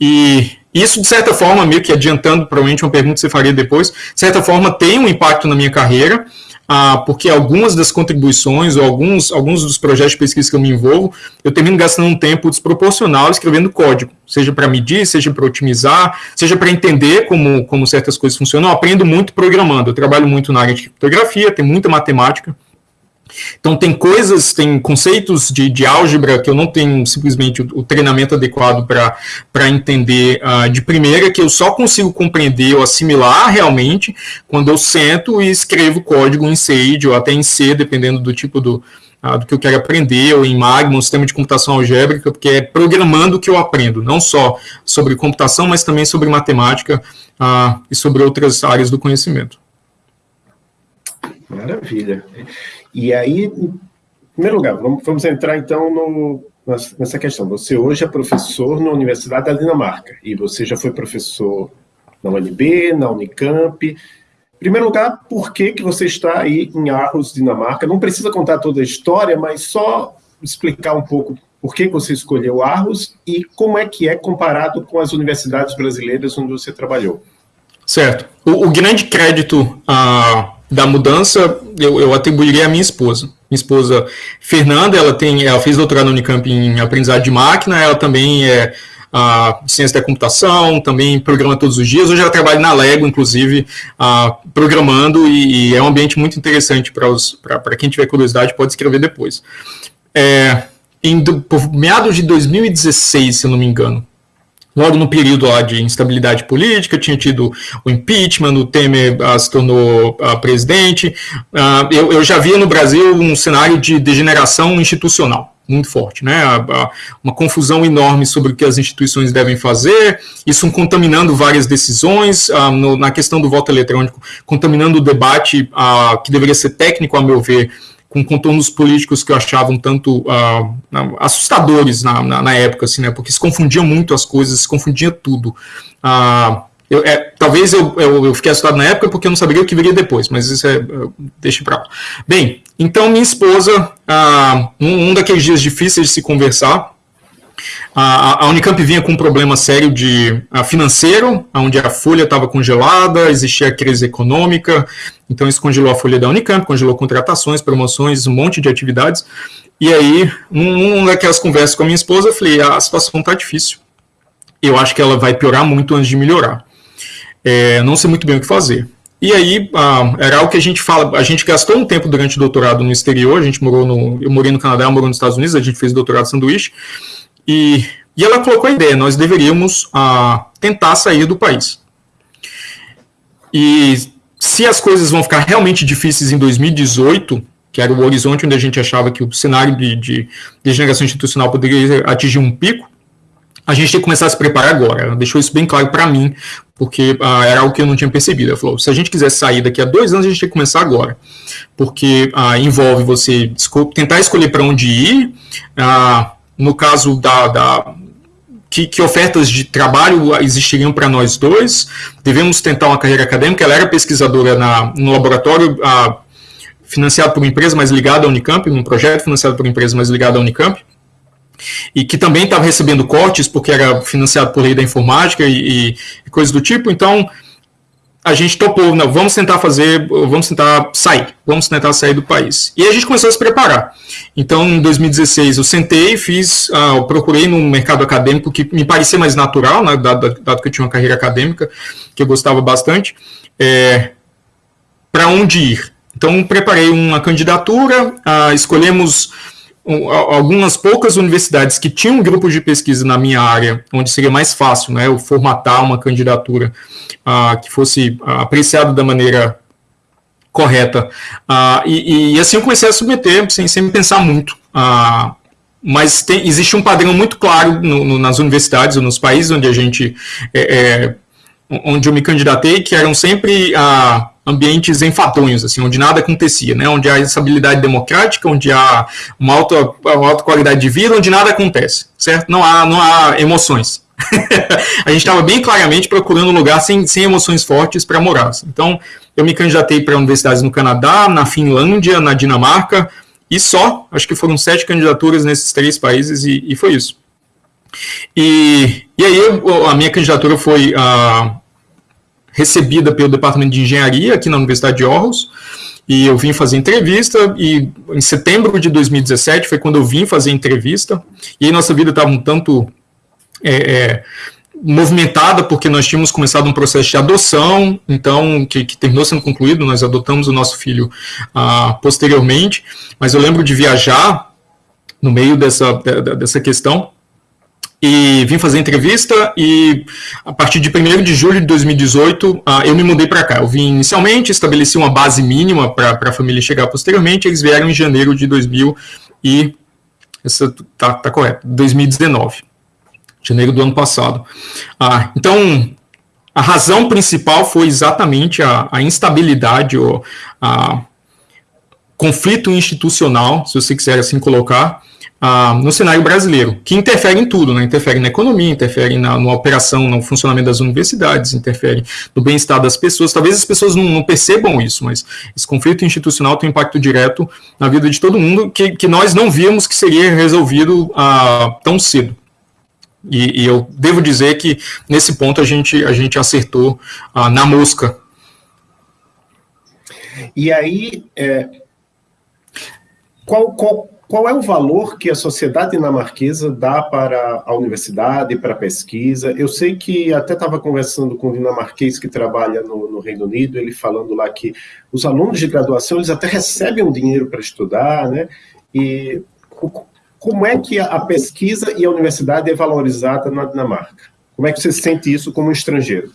E isso, de certa forma, meio que adiantando, provavelmente uma pergunta que você faria depois, de certa forma tem um impacto na minha carreira, ah, porque algumas das contribuições ou alguns, alguns dos projetos de pesquisa que eu me envolvo, eu termino gastando um tempo desproporcional escrevendo código, seja para medir, seja para otimizar, seja para entender como, como certas coisas funcionam. Eu aprendo muito programando, eu trabalho muito na área de criptografia, tem muita matemática, então, tem coisas, tem conceitos de, de álgebra que eu não tenho simplesmente o, o treinamento adequado para entender uh, de primeira, que eu só consigo compreender ou assimilar realmente quando eu sento e escrevo código em Sage ou até em C, dependendo do tipo do, uh, do que eu quero aprender, ou em Magma, um sistema de computação algébrica, porque é programando que eu aprendo, não só sobre computação, mas também sobre matemática uh, e sobre outras áreas do conhecimento. Maravilha. E aí, em primeiro lugar, vamos, vamos entrar então no, nessa questão. Você hoje é professor na Universidade da Dinamarca e você já foi professor na UNB, na Unicamp. Em primeiro lugar, por que, que você está aí em Aarhus, Dinamarca? Não precisa contar toda a história, mas só explicar um pouco por que você escolheu Aarhus e como é que é comparado com as universidades brasileiras onde você trabalhou. Certo. O, o grande crédito a da mudança eu, eu atribuiria à minha esposa. Minha esposa Fernanda, ela tem, ela fez doutorado no Unicamp em aprendizado de máquina, ela também é a ciência da computação, também programa todos os dias. Hoje ela trabalha na Lego, inclusive, programando, e, e, é um ambiente muito interessante para quem tiver curiosidade, pode escrever depois. É, em, meados de 2016, se eu não me engano, logo no período lá de instabilidade política, tinha tido o impeachment, o Temer uh, se tornou uh, presidente. Uh, eu, eu, já via no Brasil um cenário de degeneração institucional. muito forte, né? Uma confusão enorme sobre o que as instituições devem fazer, isso contaminando várias decisões, no, na questão do voto eletrônico, contaminando o debate que deveria ser técnico, a meu ver, com contornos políticos que eu achava um tanto uh, assustadores na, na, na, época, assim, né? Porque se confundia muito as coisas, se confundia tudo. Uh, eu, é, talvez eu, eu, eu, fiquei assustado na época porque eu não saberia o que viria depois, mas isso é. Deixa pra lá. Bem, então minha esposa, ah, um, um daqueles dias difíceis de se conversar, a, a Unicamp vinha com um problema sério de a, financeiro, onde a folha estava congelada, existia crise econômica, então isso congelou a folha da Unicamp, congelou contratações, promoções, um monte de atividades. E aí, numa um daquelas conversas com a minha esposa, eu falei: a situação está difícil. Eu acho que ela vai piorar muito antes de melhorar é, não sei muito bem o que fazer. E aí, ah, era algo que a gente fala, a gente gastou um tempo durante o doutorado no exterior, a gente morou no, eu morei no Canadá, eu morou nos Estados Unidos, a gente fez doutorado sanduíche, e, e ela colocou a ideia, nós deveríamos ah, tentar sair do país. E se as coisas vão ficar realmente difíceis em 2018, que era o horizonte onde a gente achava que o cenário de, de degeneração institucional poderia atingir um pico, a gente tem que começar a se preparar agora. Ela deixou isso bem claro para mim, porque ah, era algo que eu não tinha percebido. Ela falou: se a gente quiser sair daqui a dois anos, a gente tem que começar agora, porque ah, envolve você tentar escolher para onde ir. Ah, no caso da, da que, que, ofertas de trabalho existiriam para nós dois? Devemos tentar uma carreira acadêmica. Ela era pesquisadora na, no laboratório ah, financiado por uma empresa, mas ligada à Unicamp, um projeto financiado por uma empresa, mas ligada à Unicamp e que também estava recebendo cortes porque era financiado por lei da informática e, e coisas do tipo. Então a gente topou, não, vamos tentar fazer, vamos tentar sair, vamos tentar sair do país. E a gente começou a se preparar. Então, em 2016, eu sentei, fiz, eu procurei no mercado acadêmico que me parecia mais natural, né, dado, dado que eu tinha uma carreira acadêmica que eu gostava bastante, é, para onde ir. Então, preparei uma candidatura, uh, escolhemos algumas poucas universidades que tinham um grupo de pesquisa na minha área, onde seria mais fácil né, eu formatar uma candidatura uh, que fosse apreciada da maneira correta. Uh, e, e, assim eu comecei a submeter, sem, sem pensar muito. mas tem, existe um padrão muito claro no, no, nas universidades ou nos países onde a gente. É, é, onde eu me candidatei, que eram sempre ambientes enfadonhos, assim, onde nada acontecia, né? Onde há estabilidade democrática, onde há uma alta, uma alta qualidade de vida, onde nada acontece, certo? Não há, não há emoções. a gente estava bem claramente procurando um lugar sem, sem emoções fortes para morar. Assim. Então, eu me candidatei para universidades no Canadá, na Finlândia, na Dinamarca, e só, acho que foram sete candidaturas nesses três países, e, e foi isso. E, e aí, a minha candidatura foi uh, recebida pelo Departamento de Engenharia aqui na Universidade de Aarhus, e eu vim fazer entrevista, e em setembro de 2017 foi quando eu vim fazer entrevista, e aí nossa vida estava um tanto é, é, movimentada, porque nós tínhamos começado um processo de adoção, então, que, que terminou sendo concluído, nós adotamos o nosso filho ah, posteriormente, mas eu lembro de viajar no meio dessa, dessa questão, e vim fazer entrevista e a partir de 1 de julho de 2018 uh, ah, eu me mudei para cá. Eu vim inicialmente, estabeleci uma base mínima para a família chegar posteriormente, eles vieram em janeiro de 2000 e essa tá, tá correto, 2019, janeiro do ano passado. Uh, então a razão principal foi exatamente a, a instabilidade ou a conflito institucional, se você quiser assim colocar, ah, no cenário brasileiro, que interfere em tudo, né? interfere na economia, interfere na, na operação, no funcionamento das universidades, interfere no bem-estar das pessoas. Talvez as pessoas não, não, percebam isso, mas esse conflito institucional tem um impacto direto na vida de todo mundo que, que nós não víamos que seria resolvido ah, tão cedo. E, e, eu devo dizer que nesse ponto a gente, a gente acertou ah, na mosca. E aí, é, qual, qual qual é o valor que a sociedade dinamarquesa dá para a universidade, para a pesquisa? Eu sei que até estava conversando com um dinamarquês que trabalha no, no, Reino Unido, ele falando lá que os alunos de graduação eles até recebem um dinheiro para estudar, né? E como é que a pesquisa e a universidade é valorizada na Dinamarca? Como é que você sente isso como estrangeiro?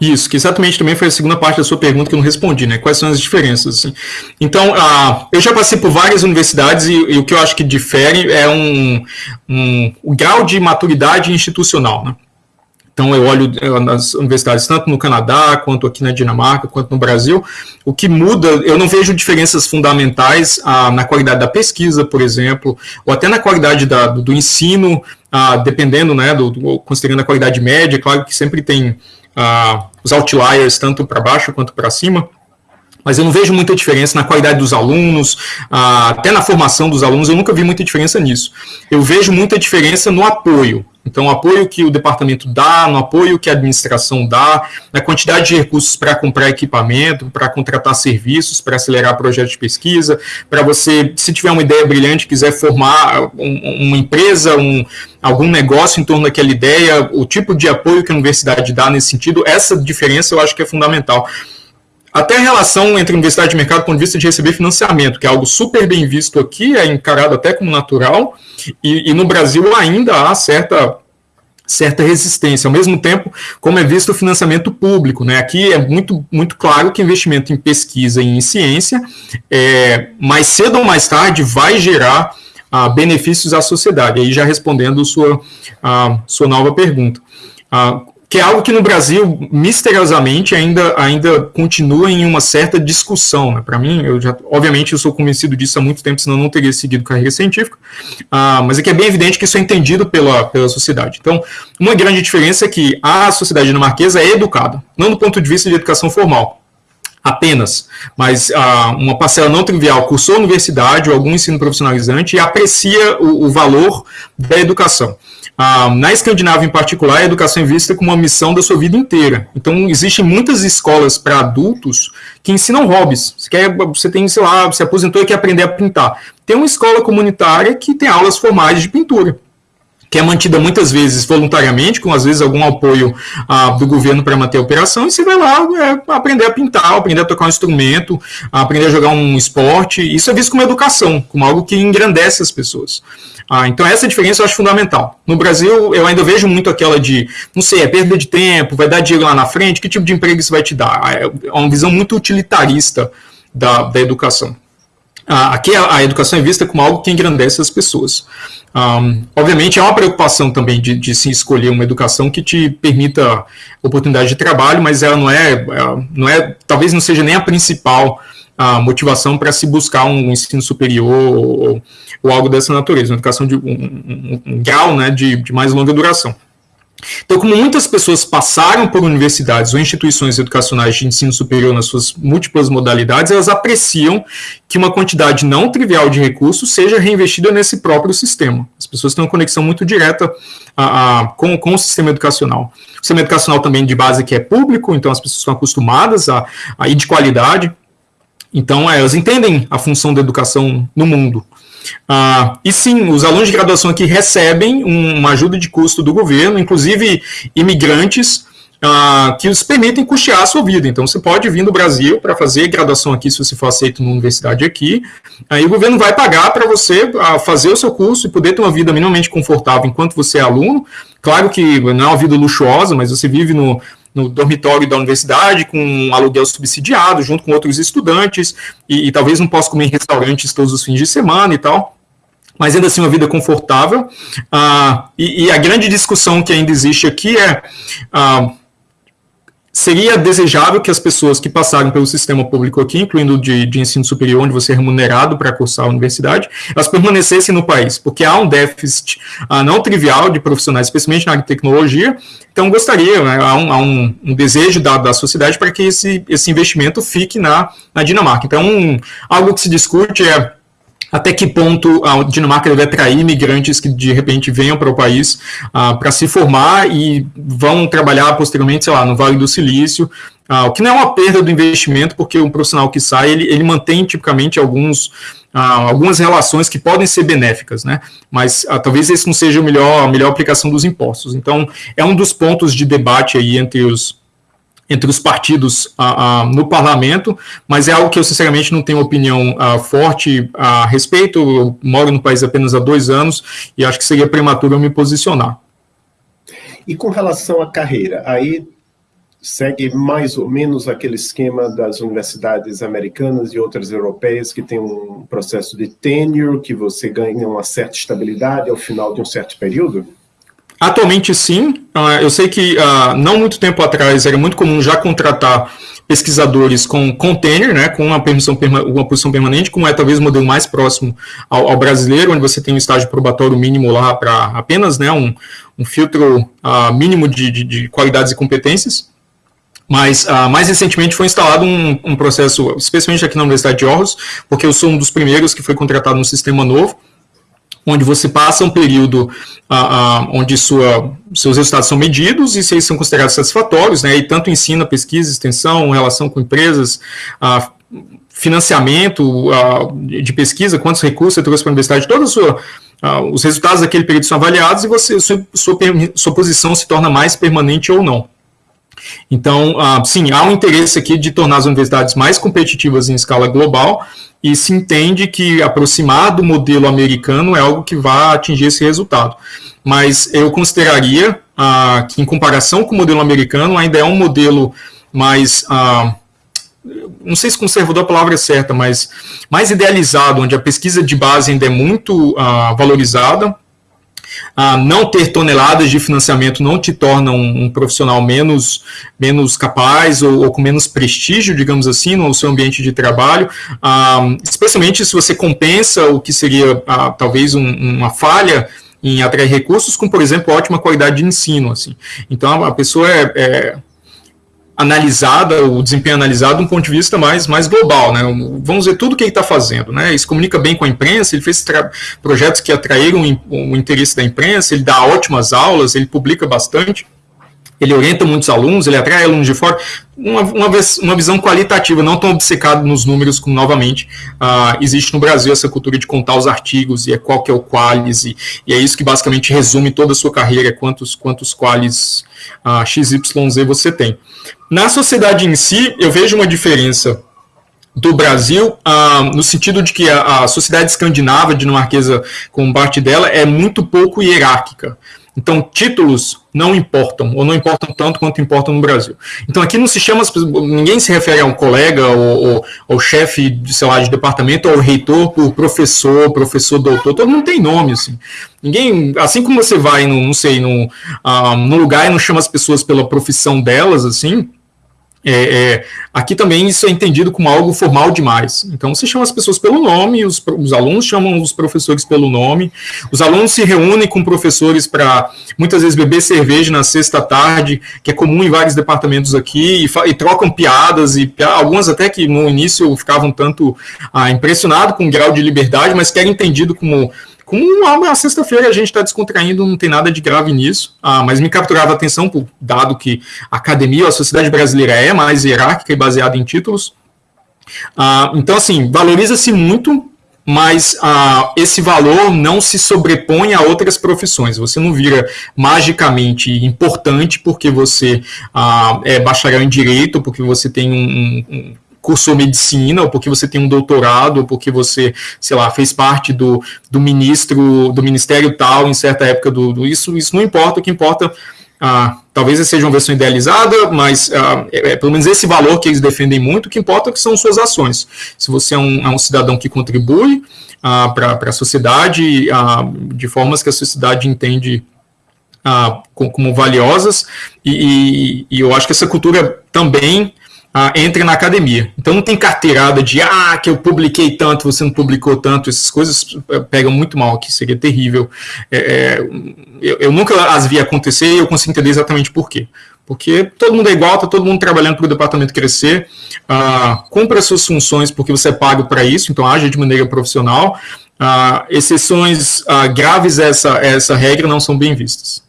Isso, que exatamente também foi a segunda parte da sua pergunta que eu não respondi, né? Quais são as diferenças? Assim? Então, uh, eu já passei por várias universidades e, e, o que eu acho que difere é um, um, o grau de maturidade institucional, né? Então, eu olho eh, nas universidades, tanto no Canadá, quanto aqui na Dinamarca, quanto no Brasil. O que muda, eu não vejo diferenças fundamentais ah, na qualidade da pesquisa, por exemplo, ou até na qualidade da, do, do, ensino, ah, dependendo, né, do, do, considerando a qualidade média. Claro que sempre tem ah, os outliers, tanto para baixo quanto para cima mas eu não vejo muita diferença na qualidade dos alunos, até na formação dos alunos, eu nunca vi muita diferença nisso. Eu vejo muita diferença no apoio. Então, o apoio que o departamento dá, no apoio que a administração dá, na quantidade de recursos para comprar equipamento, para contratar serviços, para acelerar projetos de pesquisa, para você, se tiver uma ideia brilhante, quiser formar um, uma empresa, um, algum negócio em torno daquela ideia, o tipo de apoio que a universidade dá nesse sentido, essa diferença eu acho que é fundamental. Até a relação entre universidade e mercado, do ponto de vista de receber financiamento, que é algo super bem visto aqui, é encarado até como natural, e, e no Brasil ainda há certa certa resistência. Ao mesmo tempo, como é visto o financiamento público, né? Aqui é muito, muito claro que investimento em pesquisa e em ciência, é, mais cedo ou mais tarde, vai gerar ah, benefícios à sociedade. Aí já respondendo sua, sua nova pergunta. Ah, que é algo que no Brasil, misteriosamente, ainda, ainda continua em uma certa discussão. Né? Para mim, eu já, obviamente, eu sou convencido disso há muito tempo, senão não teria seguido carreira científica, ah, mas é que é bem evidente que isso é entendido pela, pela sociedade. Então, uma grande diferença é que a sociedade dinamarquesa é educada, não do ponto de vista de educação formal, apenas, mas ah, uma parcela não trivial cursou universidade ou algum ensino profissionalizante e aprecia o, o valor da educação. Ah, na Escandinávia, em particular, a educação é vista como uma missão da sua vida inteira. Então, existem muitas escolas para adultos que ensinam hobbies. Você, quer, você tem, sei lá, você aposentou e quer aprender a pintar. Tem uma escola comunitária que tem aulas formais de pintura que é mantida muitas vezes voluntariamente, com às vezes algum apoio ah, do governo para manter a operação, e você vai lá é, aprender a pintar, aprender a tocar um instrumento, aprender a jogar um esporte. Isso é visto como educação, como algo que engrandece as pessoas. Ah, então, essa diferença eu acho fundamental. No Brasil, eu ainda vejo muito aquela de, não sei, é perda de tempo, vai dar dinheiro lá na frente, que tipo de emprego isso vai te dar? É uma visão muito utilitarista da, da educação. Ah, aqui a, educação é vista como algo que engrandece as pessoas. Um, obviamente, é uma preocupação também de, de, se escolher uma educação que te permita oportunidade de trabalho, mas ela não é, não é talvez não seja nem a principal a motivação para se buscar um ensino superior ou, ou, algo dessa natureza, uma educação de um, um, um grau né, de, de mais longa duração. Então, como muitas pessoas passaram por universidades ou instituições educacionais de ensino superior nas suas múltiplas modalidades, elas apreciam que uma quantidade não trivial de recursos seja reinvestida nesse próprio sistema. As pessoas têm uma conexão muito direta a, a, com, com o sistema educacional. O sistema educacional também de base que é público, então as pessoas estão acostumadas a, a ir de qualidade. Então, é, elas entendem a função da educação no mundo. Ah, e sim, os alunos de graduação aqui recebem uma ajuda de custo do governo, inclusive imigrantes, ah, que os permitem custear a sua vida. Então, você pode vir do Brasil para fazer graduação aqui, se você for aceito numa universidade aqui, aí o governo vai pagar para você ah, fazer o seu curso e poder ter uma vida minimamente confortável enquanto você é aluno. Claro que não é uma vida luxuosa, mas você vive no, no dormitório da universidade, com um aluguel subsidiado, junto com outros estudantes, e, e, talvez não possa comer em restaurantes todos os fins de semana e tal, mas ainda assim uma vida confortável. Ah, e, e, a grande discussão que ainda existe aqui é. Ah, seria desejável que as pessoas que passaram pelo sistema público aqui, incluindo de, de ensino superior, onde você é remunerado para cursar a universidade, elas permanecessem no país, porque há um déficit uh, não trivial de profissionais, especialmente na área de tecnologia, então gostaria, né, há, um, há um, um, desejo da, da sociedade para que esse, esse investimento fique na, na Dinamarca. Então, um, algo que se discute é até que ponto a Dinamarca deve atrair imigrantes que de repente venham para o país uh, para se formar e vão trabalhar posteriormente, sei lá, no Vale do Silício, uh, o que não é uma perda do investimento, porque um profissional que sai, ele, ele mantém tipicamente alguns, uh, algumas relações que podem ser benéficas, né? Mas talvez esse não seja a melhor, a melhor aplicação dos impostos. Então, é um dos pontos de debate aí entre os entre os partidos ah, ah, no parlamento, mas é algo que eu sinceramente não tenho opinião ah, forte a respeito. Eu moro no país apenas há dois anos e acho que seria prematuro eu me posicionar. E com relação à carreira, aí segue mais ou menos aquele esquema das universidades americanas e outras europeias que tem um processo de tenure, que você ganha uma certa estabilidade ao final de um certo período? Atualmente, sim. Uh, eu sei que uh, não muito tempo atrás era muito comum já contratar pesquisadores com container, né, com uma, permissão, uma posição permanente, como é talvez o modelo mais próximo ao, ao brasileiro, onde você tem um estágio probatório mínimo lá para apenas né, um, um filtro uh, mínimo de, de, de, qualidades e competências. Mas uh, mais recentemente foi instalado um, um, processo, especialmente aqui na Universidade de Aarhus, porque eu sou um dos primeiros que foi contratado no sistema novo, onde você passa um período uh, uh, onde sua, seus resultados são medidos e se eles são considerados satisfatórios, né, e tanto ensina, pesquisa, extensão, relação com empresas, uh, financiamento de pesquisa, quantos recursos você trouxe para a universidade, todos os resultados daquele período são avaliados e você, sua, sua, sua posição se torna mais permanente ou não. Então, sim, há um interesse aqui de tornar as universidades mais competitivas em escala global, e se entende que aproximar do modelo americano é algo que vai atingir esse resultado. Mas eu consideraria ah, que, em comparação com o modelo americano, ainda é um modelo mais. Ah, não sei se conservador a palavra é certa, mas mais idealizado, onde a pesquisa de base ainda é muito ah, valorizada, ah, não ter toneladas de financiamento não te torna um, um profissional menos, menos capaz ou, ou, com menos prestígio, digamos assim, no seu ambiente de trabalho, ah, especialmente se você compensa o que seria ah, talvez um, uma falha em atrair recursos com, por exemplo, ótima qualidade de ensino. Assim. Então, a pessoa é, é analisada, o desempenho analisado de um ponto de vista mais, mais global, né? Vamos ver tudo o que ele está fazendo, né? Ele se comunica bem com a imprensa, ele fez projetos que atraíram o interesse da imprensa, ele dá ótimas aulas, ele publica bastante, ele orienta muitos alunos, ele atrai alunos de fora, uma, uma, uma visão qualitativa, não tão obcecado nos números como, novamente, uh, existe no Brasil essa cultura de contar os artigos e é qual que é o qualis, e, e é isso que basicamente resume toda a sua carreira, quantos, quantos qualis uh, XYZ você tem. Na sociedade em si, eu vejo uma diferença do Brasil, ah, no sentido de que a, a, sociedade escandinava, dinamarquesa, como parte dela, é muito pouco hierárquica. Então, títulos não importam, ou não importam tanto quanto importam no Brasil. Então, aqui não se chama, ninguém se refere a um colega, ou, ou, ou chefe, sei lá, de departamento, ou reitor por professor, professor, doutor, todo mundo tem nome, assim. Ninguém, assim como você vai, no, não sei, num, ah, num lugar e não chama as pessoas pela profissão delas, assim, é, é, aqui também isso é entendido como algo formal demais. Então, você chama as pessoas pelo nome, os, os alunos chamam os professores pelo nome, os alunos se reúnem com professores para muitas vezes beber cerveja na sexta tarde, que é comum em vários departamentos aqui, e, e trocam piadas, e algumas até que no início ficavam tanto ah, impressionados com o grau de liberdade, mas que era entendido como como uma sexta-feira a gente está descontraindo, não tem nada de grave nisso, ah, mas me capturava a atenção, por, dado que a academia, a sociedade brasileira é mais hierárquica e baseada em títulos. Ah, então, assim, valoriza-se muito, mas ah, esse valor não se sobrepõe a outras profissões. Você não vira magicamente importante porque você ah, é bacharel em direito, porque você tem um, um cursou medicina, ou porque você tem um doutorado, ou porque você, sei lá, fez parte do, do ministro, do ministério tal, em certa época do, do isso, isso não importa, o que importa, ah, talvez seja uma versão idealizada, mas ah, é, é, pelo menos esse valor que eles defendem muito, o que importa é que são suas ações. Se você é um, é um cidadão que contribui ah, para a sociedade, ah, de formas que a sociedade entende ah, como, valiosas, e, e, e eu acho que essa cultura também ah, entre na academia. Então não tem carteirada de ah, que eu publiquei tanto, você não publicou tanto, essas coisas eh, pegam muito mal aqui, seria terrível. É, é, eu, eu, nunca as vi acontecer e eu consigo entender exatamente por quê. Porque todo mundo é igual, está todo mundo trabalhando para o departamento crescer, ah, cumpra as suas funções porque você é pago para isso, então age de maneira profissional. Ah, exceções ah, graves a essa, essa regra não são bem vistas.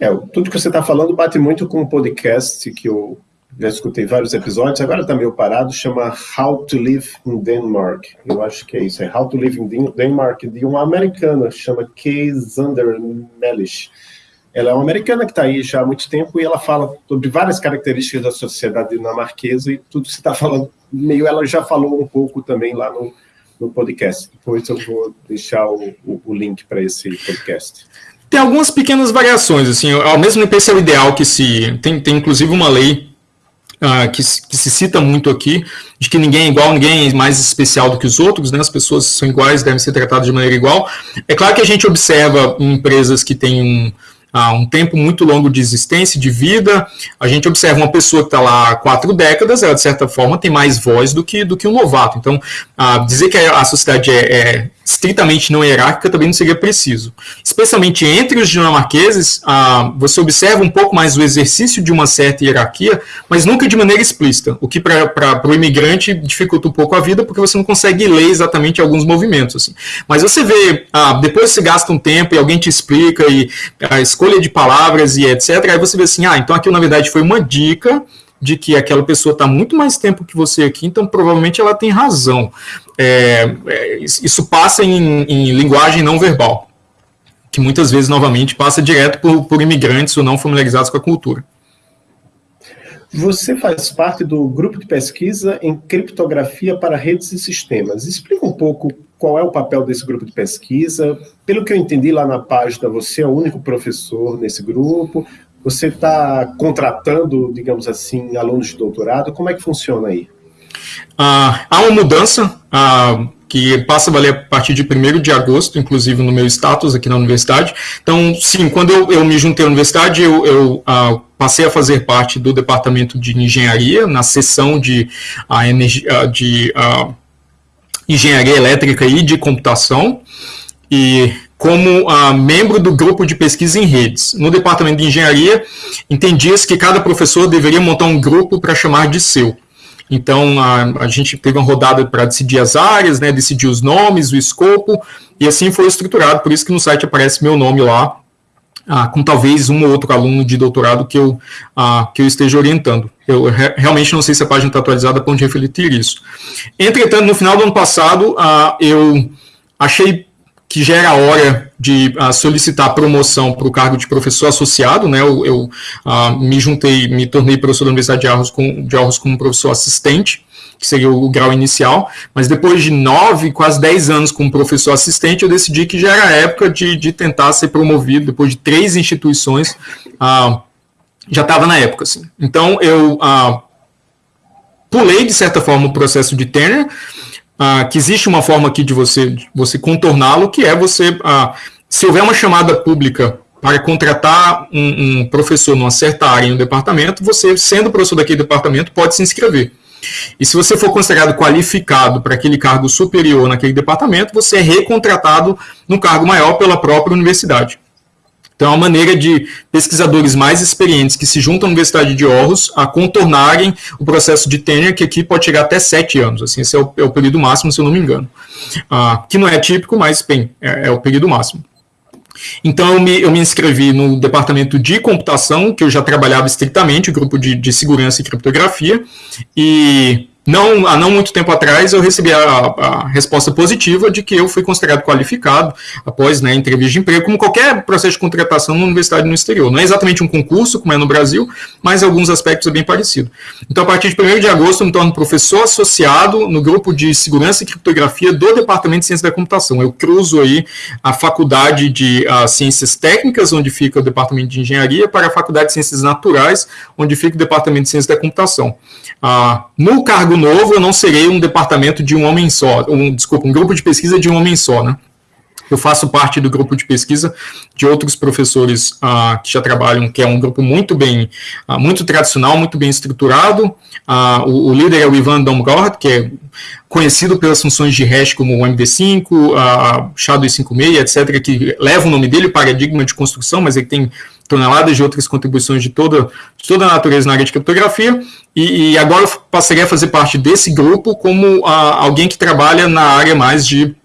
É, tudo que você está falando bate muito com o podcast que eu já escutei vários episódios, agora está meio parado, chama How to Live in Denmark. Eu acho que é isso, é How to Live in Denmark, de uma americana, chama Kay Zander Mellish. Ela é uma americana que está aí já há muito tempo e ela fala sobre várias características da sociedade dinamarquesa e tudo que você está falando, meio ela já falou um pouco também lá no, no podcast. Depois eu vou deixar o, o, o link para esse podcast. Tem algumas pequenas variações, assim, ao mesmo tempo esse é o ideal que se... Tem, tem inclusive uma lei uh, que, que, se cita muito aqui, de que ninguém é igual, ninguém é mais especial do que os outros, né? as pessoas são iguais, devem ser tratadas de maneira igual. É claro que a gente observa em empresas que têm um um tempo muito longo de existência, de vida. A gente observa uma pessoa que está lá há quatro décadas, ela de certa forma tem mais voz do que, do que um novato. Então, dizer que a sociedade é, é estritamente não hierárquica também não seria preciso. Especialmente entre os dinamarqueses, você observa um pouco mais o exercício de uma certa hierarquia, mas nunca de maneira explícita, o que para o imigrante dificulta um pouco a vida, porque você não consegue ler exatamente alguns movimentos. Assim. Mas você vê, depois você gasta um tempo e alguém te explica, e escolha de palavras e etc., aí você vê assim, ah, então aquilo na verdade foi uma dica de que aquela pessoa está muito mais tempo que você aqui, então provavelmente ela tem razão. É, é, isso passa em, em, linguagem não verbal, que muitas vezes, novamente, passa direto por, por imigrantes ou não familiarizados com a cultura. Você faz parte do grupo de pesquisa em criptografia para redes e sistemas. Explica um pouco qual é o papel desse grupo de pesquisa. Pelo que eu entendi lá na página, você é o único professor nesse grupo. Você está contratando, digamos assim, alunos de doutorado? Como é que funciona aí? Ah, há uma mudança ah, que passa a valer a partir de 1 de agosto, inclusive no meu status aqui na universidade. Então, sim, quando eu, eu me juntei à universidade, eu, eu ah, passei a fazer parte do departamento de engenharia, na seção de, ah, energia, de ah, engenharia elétrica e de computação. E como uh, membro do grupo de pesquisa em redes. No departamento de engenharia, entendia-se que cada professor deveria montar um grupo para chamar de seu. Então, a, a gente teve uma rodada para decidir as áreas, né, decidir os nomes, o escopo, e assim foi estruturado, por isso que no site aparece meu nome lá, ah, com talvez um ou outro aluno de doutorado que eu, ah, que eu esteja orientando. Eu re realmente não sei se a página está atualizada para onde refletir isso. Entretanto, no final do ano passado, ah, eu achei que já era hora de uh, solicitar promoção para o cargo de professor associado, né? Eu, eu uh, me juntei, me tornei professor da Universidade de Arros, com, de Arros como professor assistente, que seria o, grau inicial, mas depois de nove, quase dez anos como professor assistente, eu decidi que já era época de, de tentar ser promovido, depois de três instituições, uh, já estava na época, assim. Então, eu pulei, de certa forma, o processo de tenure, ah, que existe uma forma aqui de você, você contorná-lo, que é você, ah, se houver uma chamada pública para contratar um, um professor numa certa área em um departamento, você, sendo professor daquele departamento, pode se inscrever. E se você for considerado qualificado para aquele cargo superior naquele departamento, você é recontratado no cargo maior pela própria universidade. Então, é uma maneira de pesquisadores mais experientes que se juntam à Universidade de Aarhus a contornarem o processo de tenure, que aqui pode chegar até sete anos. Assim, esse é o, é o período máximo, se eu não me engano. Ah, que não é típico, mas, bem, é, é o período máximo. Então, eu me, eu me, inscrevi no departamento de computação, que eu já trabalhava estritamente, o grupo de, de segurança e criptografia, e não, há não muito tempo atrás, eu recebi a, a, resposta positiva de que eu fui considerado qualificado após né, entrevista de emprego, como qualquer processo de contratação na universidade no exterior. Não é exatamente um concurso, como é no Brasil, mas em alguns aspectos é bem parecido. Então, a partir de 1 de agosto, eu me torno professor associado no grupo de segurança e criptografia do Departamento de Ciência da Computação. Eu cruzo aí a Faculdade de a, Ciências Técnicas, onde fica o Departamento de Engenharia, para a Faculdade de Ciências Naturais, onde fica o Departamento de Ciência da Computação. Ah, no cargo novo, eu não serei um departamento de um homem só, um, desculpa, um grupo de pesquisa de um homem só, né? Eu faço parte do grupo de pesquisa de outros professores uh, que já trabalham, que é um grupo muito bem, uh, muito tradicional, muito bem estruturado. Uh, o, o, líder é o Ivan Domgord, que é conhecido pelas funções de hash como o MD5, uh, SHA-256, etc., que leva o nome dele, paradigma de construção, mas ele tem toneladas de outras contribuições de toda, de toda a natureza na área de criptografia, e, e agora eu passaria a fazer parte desse grupo como alguém que trabalha na área mais de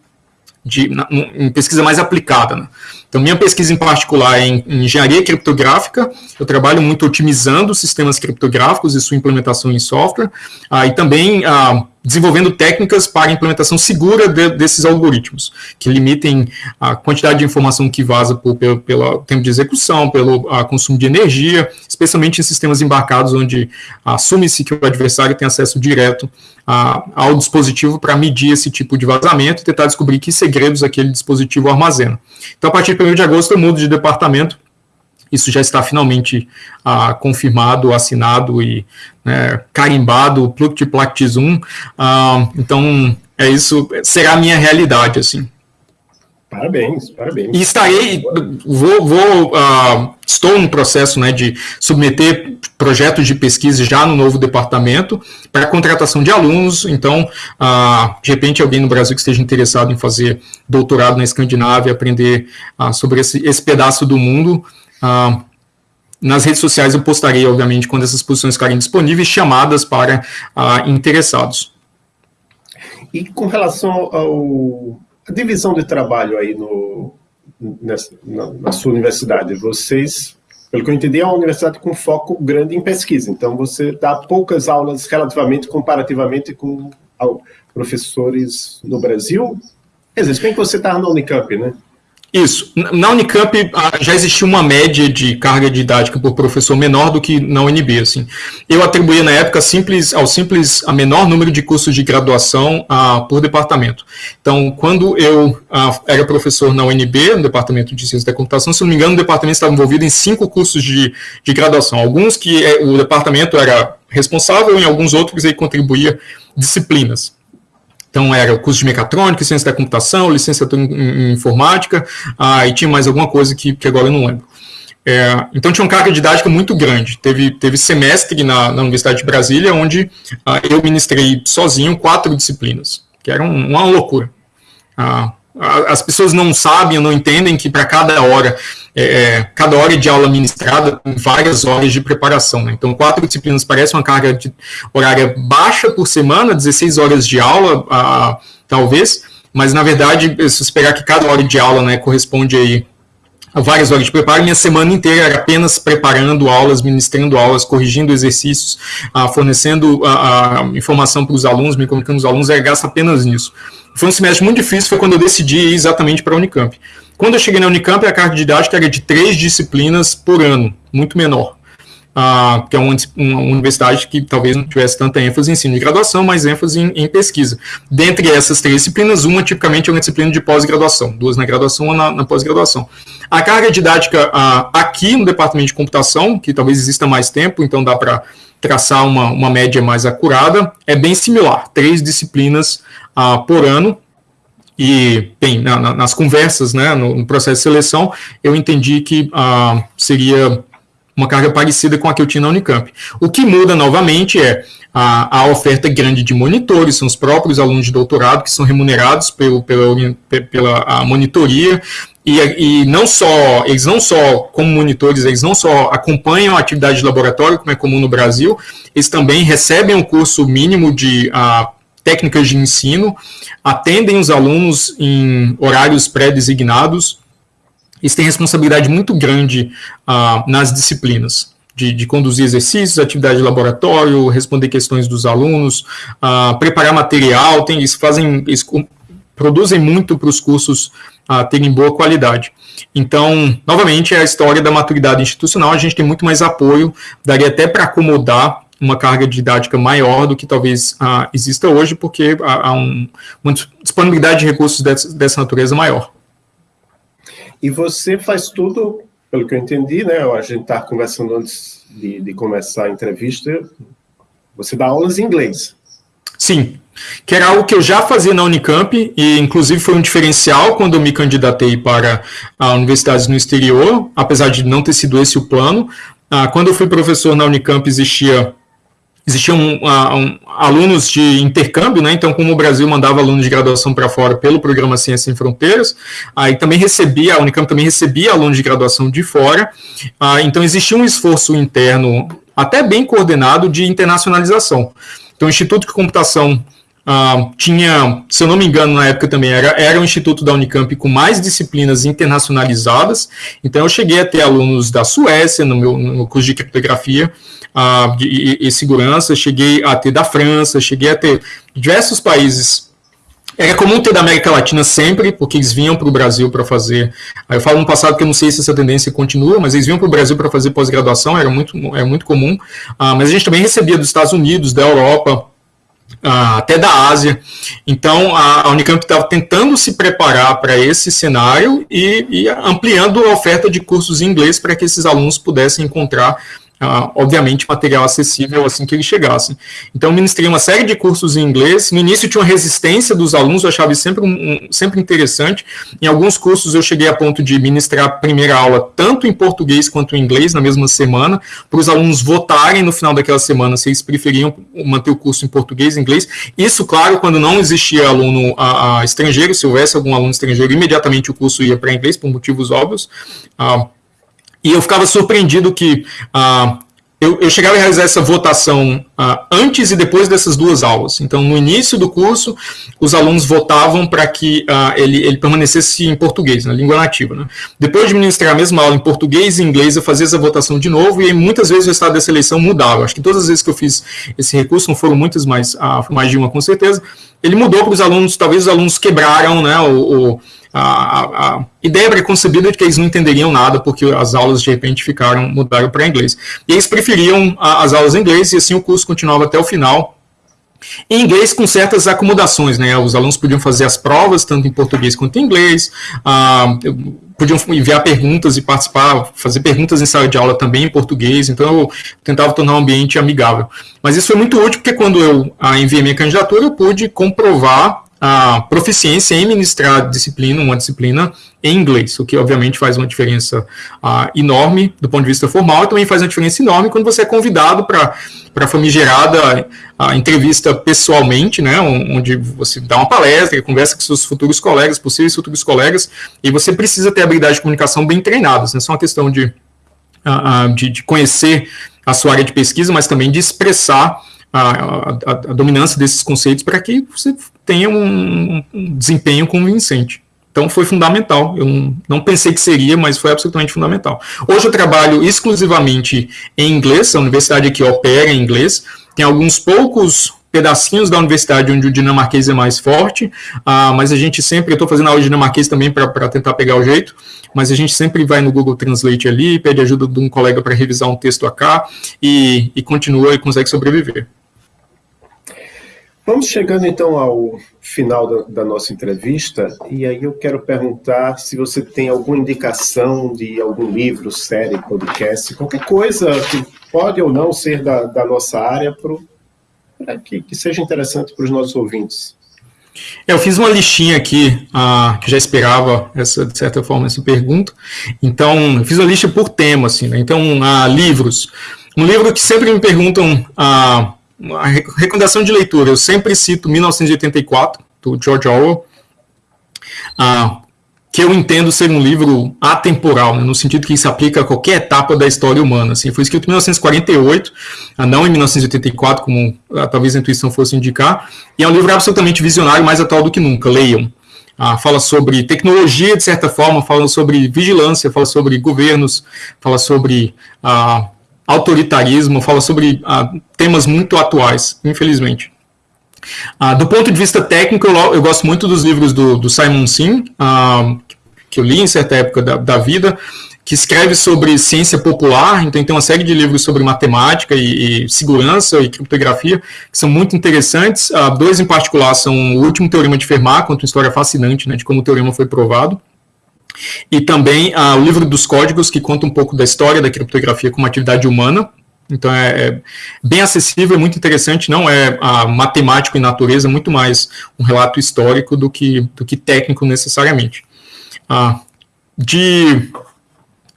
de, na, em pesquisa mais aplicada. Né? Então, minha pesquisa em particular é em, em, engenharia criptográfica, eu trabalho muito otimizando sistemas criptográficos e sua implementação em software, ah, e também ah, desenvolvendo técnicas para implementação segura de, desses algoritmos, que limitem a quantidade de informação que vaza por, pelo, pelo tempo de execução, pelo a, consumo de energia, especialmente em sistemas embarcados, onde assume-se que o adversário tem acesso direto a, ao dispositivo para medir esse tipo de vazamento e tentar descobrir que segredos aquele dispositivo armazena. Então, a partir de 1 de agosto, eu mudo de departamento isso já está finalmente ah, confirmado, assinado e né, carimbado, Pluctiplactis 1. Ah, então, é isso, será a minha realidade, assim. Parabéns, parabéns. E estarei, vou, vou uh, estou no processo né, de submeter projetos de pesquisa já no novo departamento para contratação de alunos. Então, uh, de repente, alguém no Brasil que esteja interessado em fazer doutorado na Escandinávia, aprender uh, sobre esse, esse pedaço do mundo, ah, nas redes sociais eu postarei, obviamente, quando essas posições ficarem disponíveis, chamadas para ah, interessados. E com relação ao a divisão de trabalho aí no, nessa, na, na, sua universidade, vocês, pelo que eu entendi, é uma universidade com foco grande em pesquisa, então você dá poucas aulas relativamente, comparativamente com professores no Brasil. Quer dizer, bem que você está na Unicamp, né? Isso. Na Unicamp ah, já existia uma média de carga didática por professor menor do que na UNB. Assim. Eu atribuía na época simples, ao simples a menor número de cursos de graduação uh, por departamento. Então, quando eu uh, era professor na UNB, no departamento de ciência da computação, se não me engano, o departamento estava envolvido em cinco cursos de, de graduação. Alguns que eh, o departamento era responsável, em alguns outros ele contribuía disciplinas. Então, era o curso de mecatrônica, ciência da computação, licenciatura em, informática, ah, e tinha mais alguma coisa que, que agora eu não lembro. É, então, tinha uma carga didática muito grande. Teve, teve semestre na, na Universidade de Brasília, onde ah, eu ministrei sozinho quatro disciplinas, que era um, uma loucura. Ah, as pessoas não sabem, não entendem que para cada hora, é, é, cada hora de aula ministrada, tem várias horas de preparação. Né? Então, quatro disciplinas parece uma carga de, horária baixa por semana, 16 horas de aula, ah, talvez, mas na verdade, se esperar que cada hora de aula né, corresponde aí a várias horas de preparo, minha semana inteira era apenas preparando aulas, ministrando aulas, corrigindo exercícios, ah, fornecendo ah, ah, informação para os alunos, me comunicando com os alunos, era gasto apenas nisso. Foi um semestre muito difícil, foi quando eu decidi ir exatamente para a Unicamp. Quando eu cheguei na Unicamp, a carga didática era de três disciplinas por ano, muito menor. Ah, que é uma, uma, universidade que talvez não tivesse tanta ênfase em ensino de graduação, mas ênfase em, em, pesquisa. Dentre essas três disciplinas, uma tipicamente é uma disciplina de pós-graduação, duas na graduação, uma na, na pós-graduação. A carga didática ah, aqui no departamento de computação, que talvez exista mais tempo, então dá para traçar uma, uma média mais acurada, é bem similar, três disciplinas ah, por ano, e, bem, na, na, nas conversas, né, no, no, processo de seleção, eu entendi que ah, seria uma carga parecida com a que eu tinha na Unicamp. O que muda novamente é a, a oferta grande de monitores, são os próprios alunos de doutorado que são remunerados pelo, pela, pela monitoria, e, e, não só, eles não só, como monitores, eles não só acompanham a atividade de laboratório, como é comum no Brasil, eles também recebem um curso mínimo de uh, técnicas de ensino, atendem os alunos em horários pré-designados, eles têm responsabilidade muito grande uh, nas disciplinas, de, de, conduzir exercícios, atividade de laboratório, responder questões dos alunos, uh, preparar material, tem, eles fazem, eles produzem muito para os cursos uh, terem boa qualidade. Então, novamente, é a história da maturidade institucional, a gente tem muito mais apoio, daria até para acomodar uma carga didática maior do que talvez uh, exista hoje, porque há, há um, uma disponibilidade de recursos dessa, dessa, natureza maior. E você faz tudo, pelo que eu entendi, né? A gente está conversando antes de, de, começar a entrevista. Você dá aulas em inglês. Sim, que era algo que eu já fazia na Unicamp, e inclusive foi um diferencial quando eu me candidatei para a universidades no exterior, apesar de não ter sido esse o plano. Ah, quando eu fui professor na Unicamp, existia existiam uh, um, alunos de intercâmbio, né? Então, como o Brasil mandava alunos de graduação para fora pelo programa Ciência Sem Fronteiras, aí também recebia, a Unicamp também recebia alunos de graduação de fora. Uh, então, existia um esforço interno, até bem coordenado, de internacionalização. Então, o Instituto de Computação Uh, tinha, se eu não me engano, na época também era, era um instituto da Unicamp com mais disciplinas internacionalizadas. Então, eu cheguei a ter alunos da Suécia no meu no curso de criptografia e, e, segurança, cheguei a ter da França, cheguei a ter diversos países era comum ter da América Latina sempre, porque eles vinham para o Brasil para fazer. Eu falo no passado que eu não sei se essa tendência continua, mas eles vinham para o Brasil para fazer pós-graduação, era muito, é muito comum. Ah, mas a gente também recebia dos Estados Unidos, da Europa, ah, até da Ásia. Então, a, Unicamp estava tentando se preparar para esse cenário e, e ampliando a oferta de cursos em inglês para que esses alunos pudessem encontrar Obviamente, material acessível assim que eles chegassem. Então, ministrei uma série de cursos em inglês. No início tinha uma resistência dos alunos, eu achava isso sempre, um, sempre interessante. Em alguns cursos eu cheguei a ponto de ministrar a primeira aula tanto em português quanto em inglês na mesma semana, para os alunos votarem no final daquela semana se eles preferiam manter o curso em português e inglês. Isso, claro, quando não existia aluno a, a estrangeiro, se houvesse algum aluno estrangeiro, imediatamente o curso ia para inglês, por motivos óbvios. Uh, e eu ficava surpreendido que ah, eu, eu, chegava a realizar essa votação ah, antes e depois dessas duas aulas. Então, no início do curso, os alunos votavam para que ah, ele, ele, permanecesse em português, na língua nativa. Né? Depois de ministrar a mesma aula em português e inglês, eu fazia essa votação de novo e muitas vezes o estado dessa eleição mudava. Acho que todas as vezes que eu fiz esse recurso, não foram muitas, mas ah, mais de uma com certeza, ele mudou para os alunos, talvez os alunos quebraram né, o, o a, a, ideia preconcebida de que eles não entenderiam nada porque as aulas de repente ficaram, mudaram para inglês. E eles preferiam as aulas em inglês e assim o curso continuava até o final. Em inglês, com certas acomodações, né? Os alunos podiam fazer as provas, tanto em português quanto em inglês, ah, podiam enviar perguntas e participar, fazer perguntas em sala de aula também em português, então eu tentava tornar o ambiente amigável. Mas isso foi muito útil, porque quando eu ah, enviei minha candidatura, eu pude comprovar a proficiência em ministrar disciplina, uma disciplina em inglês, o que obviamente faz uma diferença uh, enorme do ponto de vista formal e também faz uma diferença enorme quando você é convidado para a famigerada uh, entrevista pessoalmente, né, onde você dá uma palestra, conversa com seus futuros colegas, possíveis futuros colegas, e você precisa ter habilidade de comunicação bem treinadas, não é só uma questão de, uh, de, de conhecer a sua área de pesquisa, mas também de expressar a, a, a, dominância desses conceitos para que você tenha um, um, desempenho convincente. Então foi fundamental. Eu não, pensei que seria, mas foi absolutamente fundamental. Hoje eu trabalho exclusivamente em inglês, a universidade aqui opera em inglês. Tem alguns poucos pedacinhos da universidade onde o dinamarquês é mais forte, uh, mas a gente sempre, eu estou fazendo aula de dinamarquês também para tentar pegar o jeito, mas a gente sempre vai no Google Translate ali, pede ajuda de um colega para revisar um texto acá e, e continua e consegue sobreviver. Vamos chegando então ao final da, da, nossa entrevista, e aí eu quero perguntar se você tem alguma indicação de algum livro, série, podcast, qualquer coisa que pode ou não ser da, da nossa área, pro, que, que, seja interessante para os nossos ouvintes. Eu fiz uma listinha aqui, uh, que já esperava, essa, de certa forma, essa pergunta. Então, eu fiz uma lista por tema, assim, né? Então, uh, livros. Um livro que sempre me perguntam. Uh, uma recomendação de leitura, eu sempre cito 1984, do George Orwell, ah, que eu entendo ser um livro atemporal, né, no sentido que se aplica a qualquer etapa da história humana. Assim, foi escrito em 1948, ah, não em 1984, como ah, talvez a intuição fosse indicar, e é um livro absolutamente visionário, mais atual do que nunca. Leiam. Ah, fala sobre tecnologia, de certa forma, fala sobre vigilância, fala sobre governos, fala sobre ah, autoritarismo, fala sobre ah, temas muito atuais, infelizmente. Ah, do ponto de vista técnico, eu, eu gosto muito dos livros do, do Simon Sim, ah, que eu li em certa época da, da, vida, que escreve sobre ciência popular, então tem uma série de livros sobre matemática e, e segurança e criptografia, que são muito interessantes. Ah, dois em particular são o último teorema de Fermat, conta uma história fascinante né, de como o teorema foi provado, e também ah, o livro dos códigos, que conta um pouco da história da criptografia como atividade humana. Então é, é bem acessível, é muito interessante, não é ah, matemático em natureza, muito mais um relato histórico do que, do que técnico necessariamente. Ah, de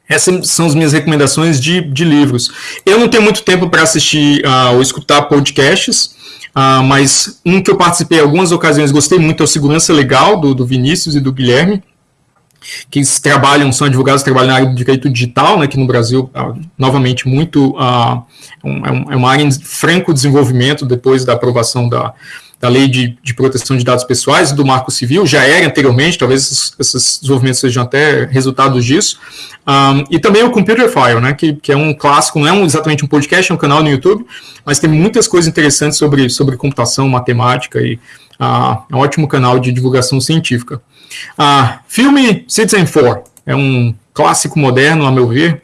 essas são as minhas recomendações de, de livros. Eu não tenho muito tempo para assistir uh, ou escutar podcasts, uh, mas um que eu participei em algumas ocasiões, gostei muito, é o Segurança Legal, do, do Vinícius e do Guilherme que trabalham, são advogados, trabalham na área do direito digital, né, que no Brasil, ah, novamente, muito, uh, um, é uma área em franco desenvolvimento depois da aprovação da, da Lei de, de, Proteção de Dados Pessoais, do Marco Civil, já era anteriormente, talvez esses, esses desenvolvimentos sejam até resultados disso, um, e também o Computer File, né, que, que é um clássico, não é um, exatamente um podcast, é um canal no YouTube, mas tem muitas coisas interessantes sobre, sobre computação, matemática, e uh, é um ótimo canal de divulgação científica. Uh, filme Citizen 4, é um clássico moderno, a meu ver,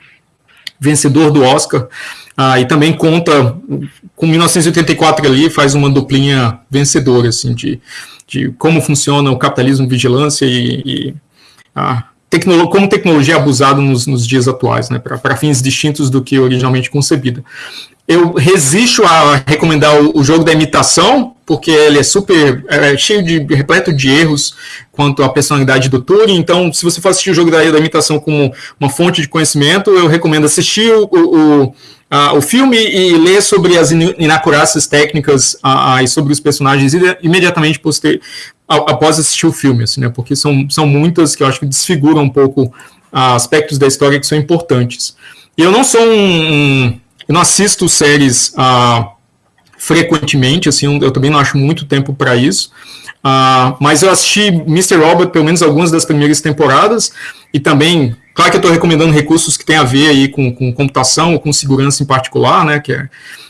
vencedor do Oscar, ah, e também conta com 1984 ali, faz uma duplinha vencedora, assim, de, de como funciona o capitalismo vigilância e, e a tecno, como tecnologia é abusada nos, nos dias atuais, né, para fins distintos do que originalmente concebida. Eu resisto a recomendar o, o, jogo da imitação, porque ele é super é, cheio de repleto de erros quanto à personalidade do Turing. Então, se você for assistir o jogo da, da imitação como uma fonte de conhecimento, eu recomendo assistir o, o uh, o filme e ler sobre as inacurácias técnicas uh, e sobre os personagens imediatamente poster, após assistir o filme, assim, né, porque são, são muitas que eu acho que desfiguram um pouco aspectos da história que são importantes. E eu não sou um, um eu não assisto séries frequentemente, assim, eu também não acho muito tempo para isso, Uh, mas eu assisti Mr. Robot pelo menos algumas das primeiras temporadas e também, claro que eu estou recomendando recursos que têm a ver aí com, com computação ou com segurança em particular, né, que é,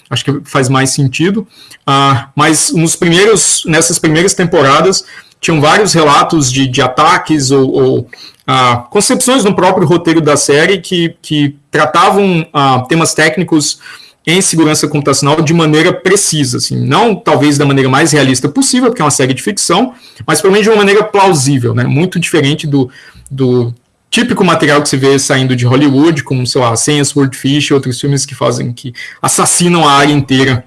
acho que faz mais sentido. Uh, mas nos primeiros, nessas primeiras temporadas tinham vários relatos de, de ataques ou, ou uh, concepções no próprio roteiro da série que, que tratavam temas técnicos em segurança computacional de maneira precisa, assim, não talvez da maneira mais realista possível, porque é uma série de ficção, mas pelo menos de uma maneira plausível, né, muito diferente do, do típico material que se vê saindo de Hollywood, como, sei lá, Senha Swordfish e outros filmes que fazem, que assassinam a área inteira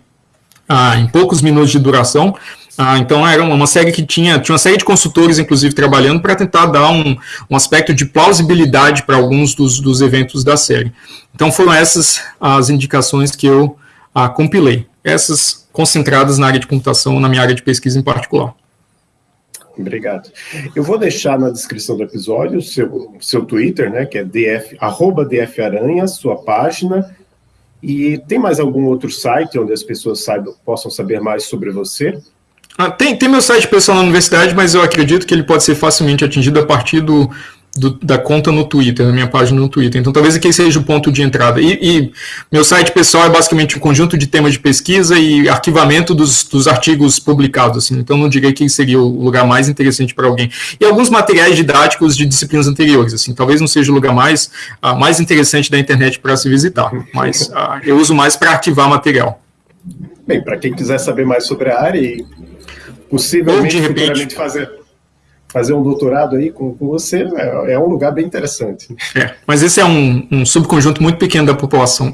ah, em poucos minutos de duração, ah, então era uma série que tinha, tinha uma série de consultores, inclusive, trabalhando para tentar dar um, um aspecto de plausibilidade para alguns dos, dos eventos da série. Então foram essas as indicações que eu ah, compilei, essas concentradas na área de computação, na minha área de pesquisa em particular. Obrigado. Eu vou deixar na descrição do episódio o seu, seu Twitter, né, que é df, arroba dfaranha, sua página, e tem mais algum outro site onde as pessoas saibam, possam saber mais sobre você? Ah, tem, tem meu site pessoal na universidade, mas eu acredito que ele pode ser facilmente atingido a partir do, do, da conta no Twitter, da minha página no Twitter. Então, talvez aqui seja o ponto de entrada. E, e, meu site pessoal é basicamente um conjunto de temas de pesquisa e arquivamento dos, dos artigos publicados. Assim. Então, não diria que seria o lugar mais interessante para alguém. E alguns materiais didáticos de disciplinas anteriores. Assim. Talvez não seja o lugar mais, uh, mais interessante da internet para se visitar, mas uh, eu uso mais para arquivar material. Bem, para quem quiser saber mais sobre a área e possivelmente Ou de repente fazer fazer um doutorado aí com, com você é, é, um lugar bem interessante. É, mas esse é um, um subconjunto muito pequeno da população.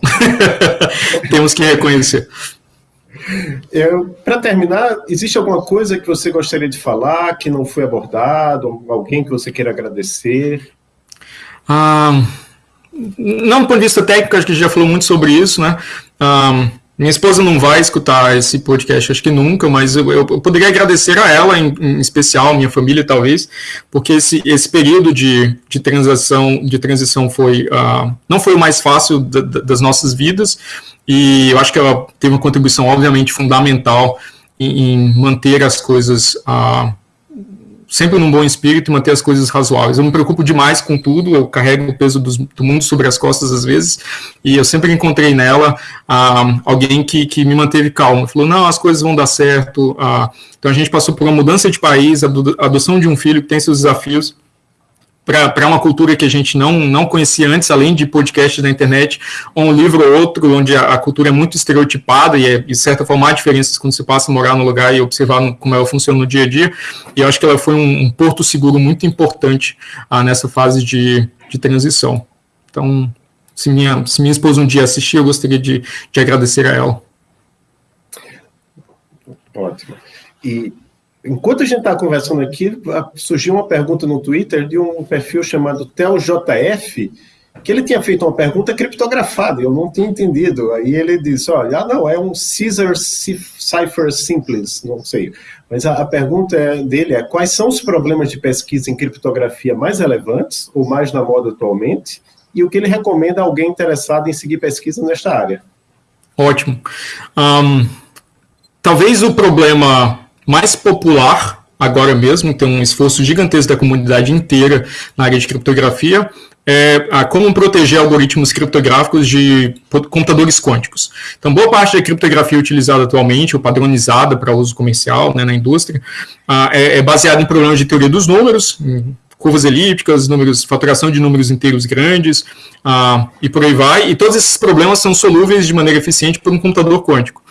Temos que reconhecer. Para terminar, existe alguma coisa que você gostaria de falar que não foi abordado? Alguém que você queira agradecer? Ah, não, do ponto de vista técnico, acho que a gente já falou muito sobre isso, né? Ah, minha esposa não vai escutar esse podcast, acho que nunca, mas eu, eu poderia agradecer a ela, em, em, especial, minha família talvez, porque esse, esse período de, de transição, de transição foi, uh, não foi o mais fácil da, das nossas vidas, e eu acho que ela teve uma contribuição, obviamente, fundamental em, em manter as coisas uh, sempre num bom espírito e manter as coisas razoáveis. Eu me preocupo demais com tudo, eu carrego o peso do, do mundo sobre as costas às vezes, e eu sempre encontrei nela ah, alguém que, que me manteve calmo. Falou, não, as coisas vão dar certo. Ah, então a gente passou por uma mudança de país, a adoção de um filho que tem seus desafios, para uma cultura que a gente não, não conhecia antes, além de podcasts na internet, ou um livro ou outro, onde a, a cultura é muito estereotipada e, é, de certa forma, há diferenças quando você passa a morar no lugar e observar no, como ela funciona no dia a dia. E eu acho que ela foi um, um porto seguro muito importante ah, nessa fase de, de transição. Então, se minha, se minha esposa um dia assistir, eu gostaria de, de agradecer a ela. Ótimo. E Enquanto a gente está conversando aqui, surgiu uma pergunta no Twitter de um perfil chamado TelJF, que ele tinha feito uma pergunta criptografada, eu não tinha entendido. Aí ele disse, olha, ah, não, é um Caesar Cipher Simples, não sei. Mas a, a pergunta é, dele é, quais são os problemas de pesquisa em criptografia mais relevantes, ou mais na moda atualmente, e o que ele recomenda a alguém interessado em seguir pesquisa nesta área? Ótimo. Um, talvez o problema mais popular agora mesmo, tem um esforço gigantesco da comunidade inteira na área de criptografia, é a como proteger algoritmos criptográficos de computadores quânticos. Então, boa parte da criptografia utilizada atualmente, ou padronizada para uso comercial né, na indústria, é, é baseada em problemas de teoria dos números, curvas elípticas, números, faturação de números inteiros grandes, e por aí vai, e todos esses problemas são solúveis de maneira eficiente por um computador quântico.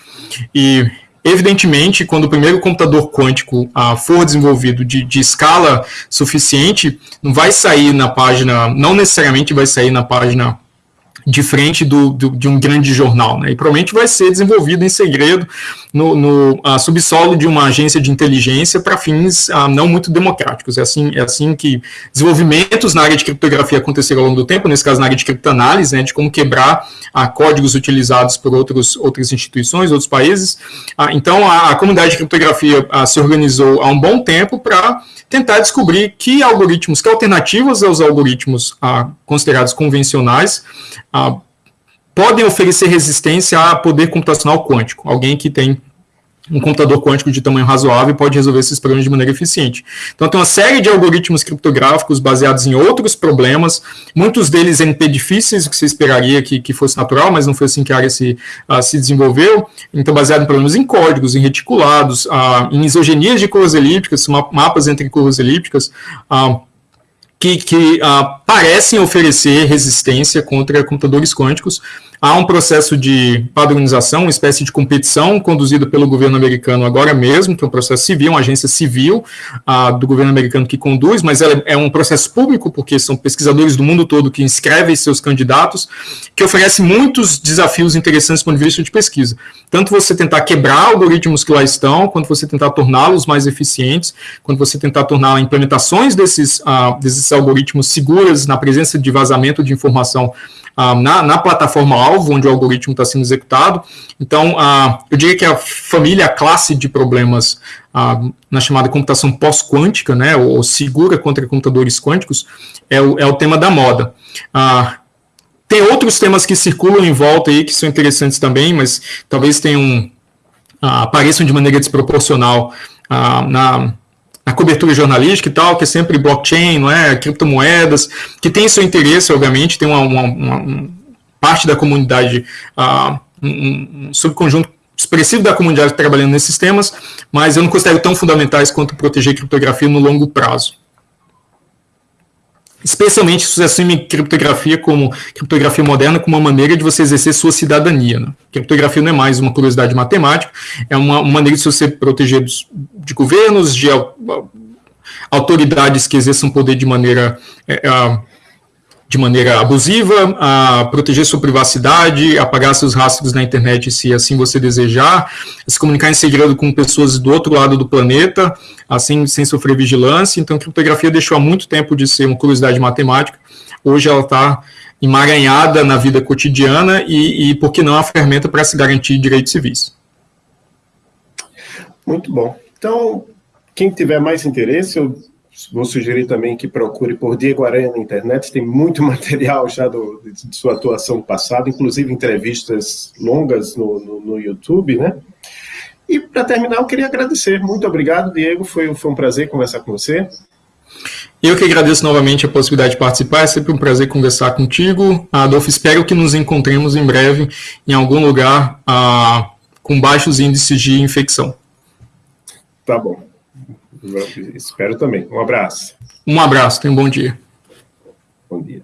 E Evidentemente, quando o primeiro computador quântico ah, for desenvolvido de, de, escala suficiente, não vai sair na página, não necessariamente vai sair na página de frente do, do, de um grande jornal, né? E provavelmente vai ser desenvolvido em segredo no, no subsolo de uma agência de inteligência para fins uh, não muito democráticos. É assim, é assim que desenvolvimentos na área de criptografia aconteceram ao longo do tempo, nesse caso na área de criptoanálise, né, de como quebrar uh, códigos utilizados por outros, outras instituições, outros países. então, a, a, comunidade de criptografia se organizou há um bom tempo para tentar descobrir que algoritmos, que alternativas aos algoritmos considerados convencionais ah, podem oferecer resistência a poder computacional quântico. Alguém que tem um computador quântico de tamanho razoável pode resolver esses problemas de maneira eficiente. Então, tem uma série de algoritmos criptográficos baseados em outros problemas, muitos deles NP difíceis, que você esperaria que, que fosse natural, mas não foi assim que a área se, uh, se desenvolveu. Então, baseado em problemas em códigos, em reticulados, uh, em isogenias de curvas elípticas, mapas entre curvas elípticas, uh, que, que uh, parecem oferecer resistência contra computadores quânticos, Há um processo de padronização, uma espécie de competição conduzida pelo governo americano agora mesmo, que é um processo civil, uma agência civil do governo americano que conduz, mas ela é um processo público, porque são pesquisadores do mundo todo que inscrevem seus candidatos, que oferece muitos desafios interessantes do ponto de vista de pesquisa. Tanto você tentar quebrar algoritmos que lá estão, quanto você tentar torná-los mais eficientes, quanto você tentar tornar implementações desses, uh, desses algoritmos seguras na presença de vazamento de informação ah, na, na plataforma-alvo, onde o algoritmo está sendo executado. Então, ah, eu diria que a família, a classe de problemas ah, na chamada computação pós-quântica, né, ou segura contra computadores quânticos, é o, é o tema da moda. tem outros temas que circulam em volta aí que são interessantes também, mas talvez tenham apareçam de maneira desproporcional na na cobertura jornalística e tal, que é sempre blockchain, não é? criptomoedas, que tem seu interesse, obviamente, tem uma, uma, uma parte da comunidade, uh, um, um subconjunto expressivo da comunidade trabalhando nesses temas, mas eu não considero tão fundamentais quanto proteger criptografia no longo prazo especialmente se você assume criptografia como criptografia moderna como uma maneira de você exercer sua cidadania. Né? Criptografia não é mais uma curiosidade matemática, é uma, uma maneira de você proteger dos, de governos, de autoridades que exerçam poder de maneira é, de maneira abusiva, a proteger sua privacidade, apagar seus rastros na internet se assim você desejar, se comunicar em segredo com pessoas do outro lado do planeta, assim sem sofrer vigilância. Então, a criptografia deixou há muito tempo de ser uma curiosidade matemática. Hoje ela está emaranhada na vida cotidiana e, e por que não, a ferramenta para se garantir direitos civis. Muito bom. Então, quem tiver mais interesse, eu Vou sugerir também que procure por Diego Aranha na internet, tem muito material já do, de sua atuação passada, inclusive entrevistas longas no, no, no YouTube, né? E para terminar, eu queria agradecer. Muito obrigado, Diego, foi, foi um prazer conversar com você. Eu que agradeço novamente a possibilidade de participar, é sempre um prazer conversar contigo. Adolfo, espero que nos encontremos em breve em algum lugar ah, com baixos índices de infecção. Tá bom. Espero também. Um abraço. Um abraço, tenha um bom dia. Bom dia.